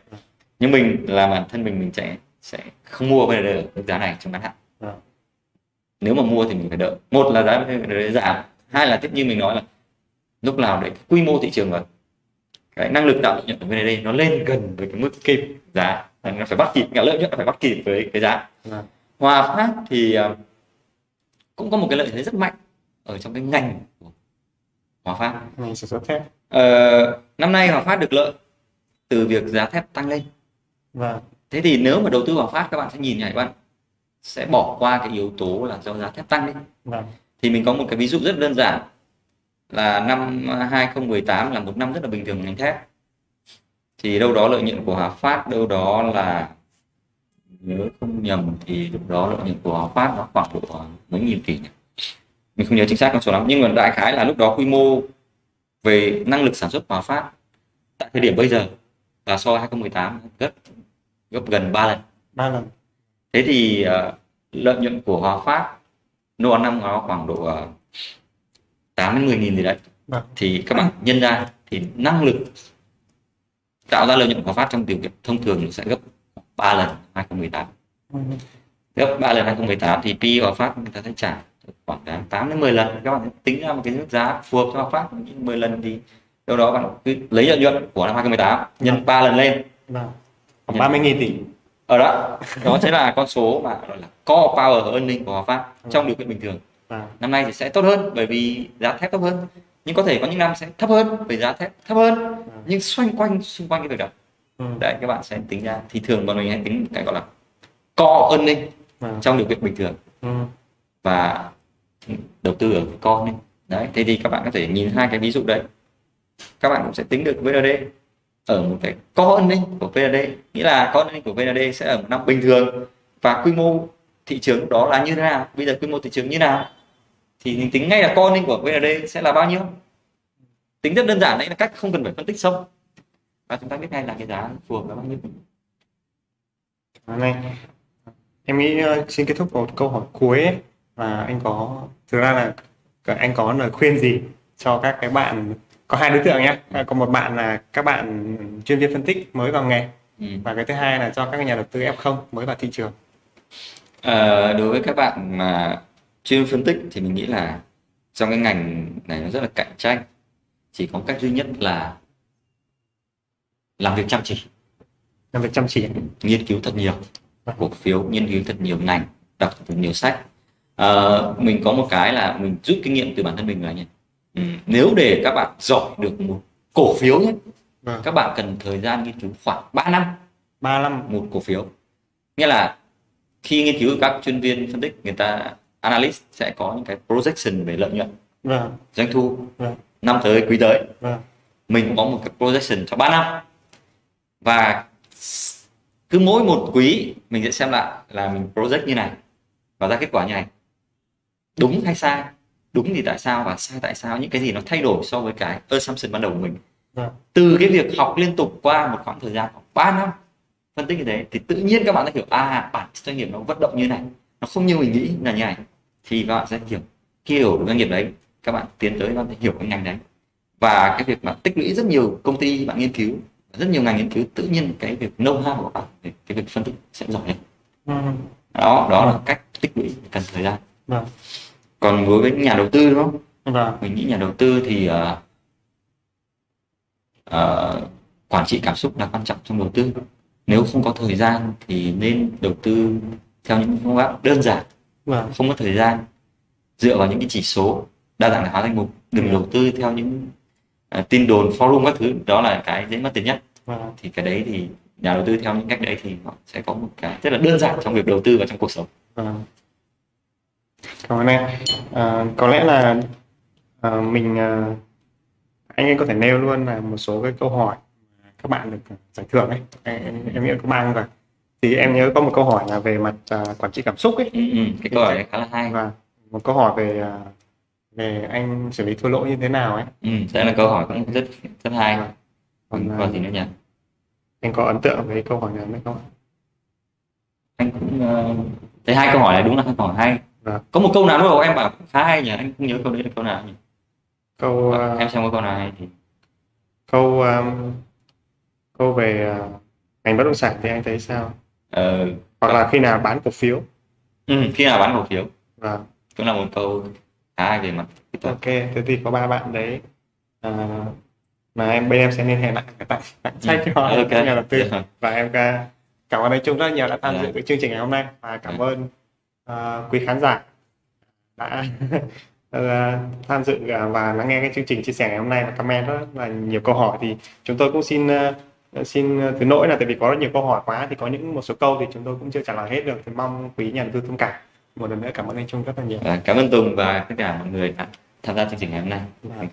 nhưng mình là bản thân mình mình sẽ sẽ không mua VND ở mức giá này trong ngắn hạn Vâng. Nếu mà mua thì mình phải đợi. Một là giá giảm. Hai là tiếp như mình nói là lúc nào để cái quy mô thị trường và cái năng lực tạo lợi nhuận của VND nó lên gần với cái mức kịp giá. Nó phải bắt kịp cả lợi nhuận phải bắt kịp với cái giá. Vâng. Hòa Phát thì ờ, cũng có một cái lợi thế rất mạnh ở trong cái ngành của Hòa Phát. Ngành sản xuất thép. Ờ, năm nay Hòa Phát được lợi từ việc giá thép tăng lên. Vâng. thế thì nếu mà đầu tư Hòa Phát các bạn sẽ nhìn này các bạn sẽ bỏ qua cái yếu tố là do giá thép tăng lên Vâng. thì mình có một cái ví dụ rất đơn giản là năm 2018 là một năm rất là bình thường ngành thép thì đâu đó lợi nhuận của Hòa Phát đâu đó là nhớ không nhầm thì lúc đó lợi nhuận của Hòa Phát nó khoảng độ mấy nghìn tỷ nhỉ? mình không nhớ chính xác con số lắm nhưng mà đại khái là lúc đó quy mô về năng lực sản xuất của Hòa Phát tại thời điểm bây giờ là so với 2018 gấp gấp gần 3 lần ba lần thế thì ờ, lợi nhuận của Hòa Phát nô ăn năm nó khoảng độ uh, 8 đến 10 nghìn gì đấy Vâng. thì các bạn nhân ra thì năng lực tạo ra lợi nhuận của Hòa Phát trong điều kiện thông thường sẽ gấp 3 lần 2018 Ừ. gấp 3 lần 2018 thì PE Hòa Phát người ta sẽ trả khoảng đáng 8 đến 10 lần các bạn tính ra một cái mức giá phù hợp cho Hòa Phát 10 lần thì đâu đó bạn cứ lấy lợi nhuận của năm 2018 nhân 3 lần lên Vâng. khoảng ba mươi nghìn tỷ ở đó đó sẽ là con số mà gọi là core power earning của Hòa Phát trong điều kiện bình thường. Vâng. năm nay thì sẽ tốt hơn bởi vì giá thép thấp hơn. Nhưng có thể có những năm sẽ thấp hơn bởi giá thép thấp hơn. Nhưng xoay quanh xung quanh cái việc đó. Ừ. đấy các bạn sẽ tính ra. Thì thường bọn mình hay tính cái gọi là core earning Vâng. trong điều kiện bình thường. Ừ. và đầu tư ở earning. Đấy thế thì các bạn có thể nhìn hai cái ví dụ đấy. Các bạn cũng sẽ tính được VND ở một cái con ninh của VND nghĩa là con ninh của VND sẽ ở một năm bình thường. Và quy mô thị trường đó là như thế nào? Bây giờ quy mô thị trường như nào? Thì mình tính ngay là con ninh của VND sẽ là bao nhiêu? Tính rất đơn giản đấy là cách không cần phải phân tích sâu. Và chúng ta biết ngay là cái giá phù hợp là bao nhiêu. Này, em nghĩ ờ, xin kết thúc một câu hỏi cuối ấy, là anh có thực ra là anh có lời khuyên gì cho các cái bạn có hai đối tượng nhé. Có một bạn là các bạn chuyên viên phân tích mới vào nghề. Ừ. và cái thứ hai là cho các nhà đầu tư F0 mới vào thị trường. Ờ, đối với các bạn mà chuyên phân tích thì mình nghĩ là trong cái ngành này nó rất là cạnh tranh. Chỉ có cách duy nhất là làm việc chăm chỉ. Làm việc chăm chỉ. Nghiên cứu thật nhiều. Cổ phiếu nghiên cứu thật nhiều ngành đọc thật nhiều sách. Ờ, mình có một cái là mình rút kinh nghiệm từ bản thân mình là nhỉ ừ, nếu để các bạn giỏi được một cổ phiếu nhé Vâng. các bạn cần thời gian nghiên cứu khoảng 3 năm. Ba năm. Một cổ phiếu. Nghĩa là khi nghiên cứu các chuyên viên phân tích người ta analyst sẽ có những cái projection về lợi nhuận. Vâng. Doanh thu. Vâng. Năm tới quý tới. Vâng. Mình cũng có một cái projection cho 3 năm. Và cứ mỗi một quý mình sẽ xem lại là mình project như này và ra kết quả như này. Đúng hay sai đúng thì tại sao và sai tại sao những cái gì nó thay đổi so với cái assumption ban đầu của mình Vâng. từ cái việc học liên tục qua một khoảng thời gian khoảng 3 năm phân tích như thế thì tự nhiên các bạn sẽ hiểu à bản doanh nghiệp nó vận động như này nó không như mình nghĩ là như này thì các bạn sẽ hiểu khi hiểu doanh nghiệp đấy các bạn tiến tới các bạn sẽ hiểu cái ngành đấy và cái việc mà tích lũy rất nhiều công ty bạn nghiên cứu rất nhiều ngành nghiên cứu tự nhiên cái việc know how của bạn cái việc phân tích sẽ giỏi hơn Ừ. đó đó là cách tích lũy cần thời gian Vâng. Còn đối với nhà đầu tư đúng không Vâng. mình nghĩ nhà đầu tư thì ờ, ờ, quản trị cảm xúc là quan trọng trong đầu tư nếu không có thời gian thì nên đầu tư theo những phương pháp đơn giản Vâng. không có thời gian dựa vào những cái chỉ số đa dạng hóa danh mục đừng đầu tư theo những ờ, tin đồn forum các thứ đó là cái dễ mất tiền nhất Vâng. thì cái đấy thì nhà đầu tư theo những cách đấy thì họ sẽ có một cái rất là đơn giản trong việc đầu tư và trong cuộc sống Vâng. Cảm ơn em. À, có lẽ là à, mình à, anh ấy có thể nêu luôn là một số cái câu hỏi mà các bạn được giải thưởng ấy. Em, em, nghĩ có không cả. Thì em nhớ có một câu hỏi là về mặt à, quản trị cảm xúc ấy ừ, ừ, cái câu hỏi khá là hay và một câu hỏi về à, về anh xử lý thua lỗ như thế nào ấy. ừ, đây là câu hỏi cũng rất rất hay Vâng. còn Còn, còn à, gì nữa nhỉ anh có ấn tượng với câu hỏi này không? anh cũng ờ, thấy hai câu hỏi này đúng là hai câu hỏi hay Vâng. có một câu nào lúc đầu em bảo khá hay nhỉ anh không nhớ câu đấy là câu nào nhỉ Câu à, em xem có câu nào hay thì câu um, câu về uh, ngành bất động sản thì anh thấy sao? ờ, Hoặc là khi nào bán cổ phiếu? ừ, khi nào bán cổ phiếu Vâng. cũng là một câu khá hay về mặt Ok, thế thì có ba bạn đấy à, mà em bên em sẽ liên hệ lại tặng tặng sách cho Ừ, ok nhà đầu tư Dạ. và em cảm ơn anh Trung rất nhiều đã tham Dạ. dự cái chương trình ngày hôm nay và cảm Dạ. ơn à, quý khán giả đã à, tham dự à, và lắng nghe cái chương trình chia sẻ ngày hôm nay và comment rất là nhiều câu hỏi thì chúng tôi cũng xin à, xin thứ lỗi là tại vì có rất nhiều câu hỏi quá thì có những một số câu thì chúng tôi cũng chưa trả lời hết được. Thì mong quý nhà đầu tư thông cảm. Một lần nữa cảm ơn anh Trung rất là nhiều. Và cảm ơn Tùng và tất cả mọi người đã tham gia chương trình ngày hôm nay. Ơn.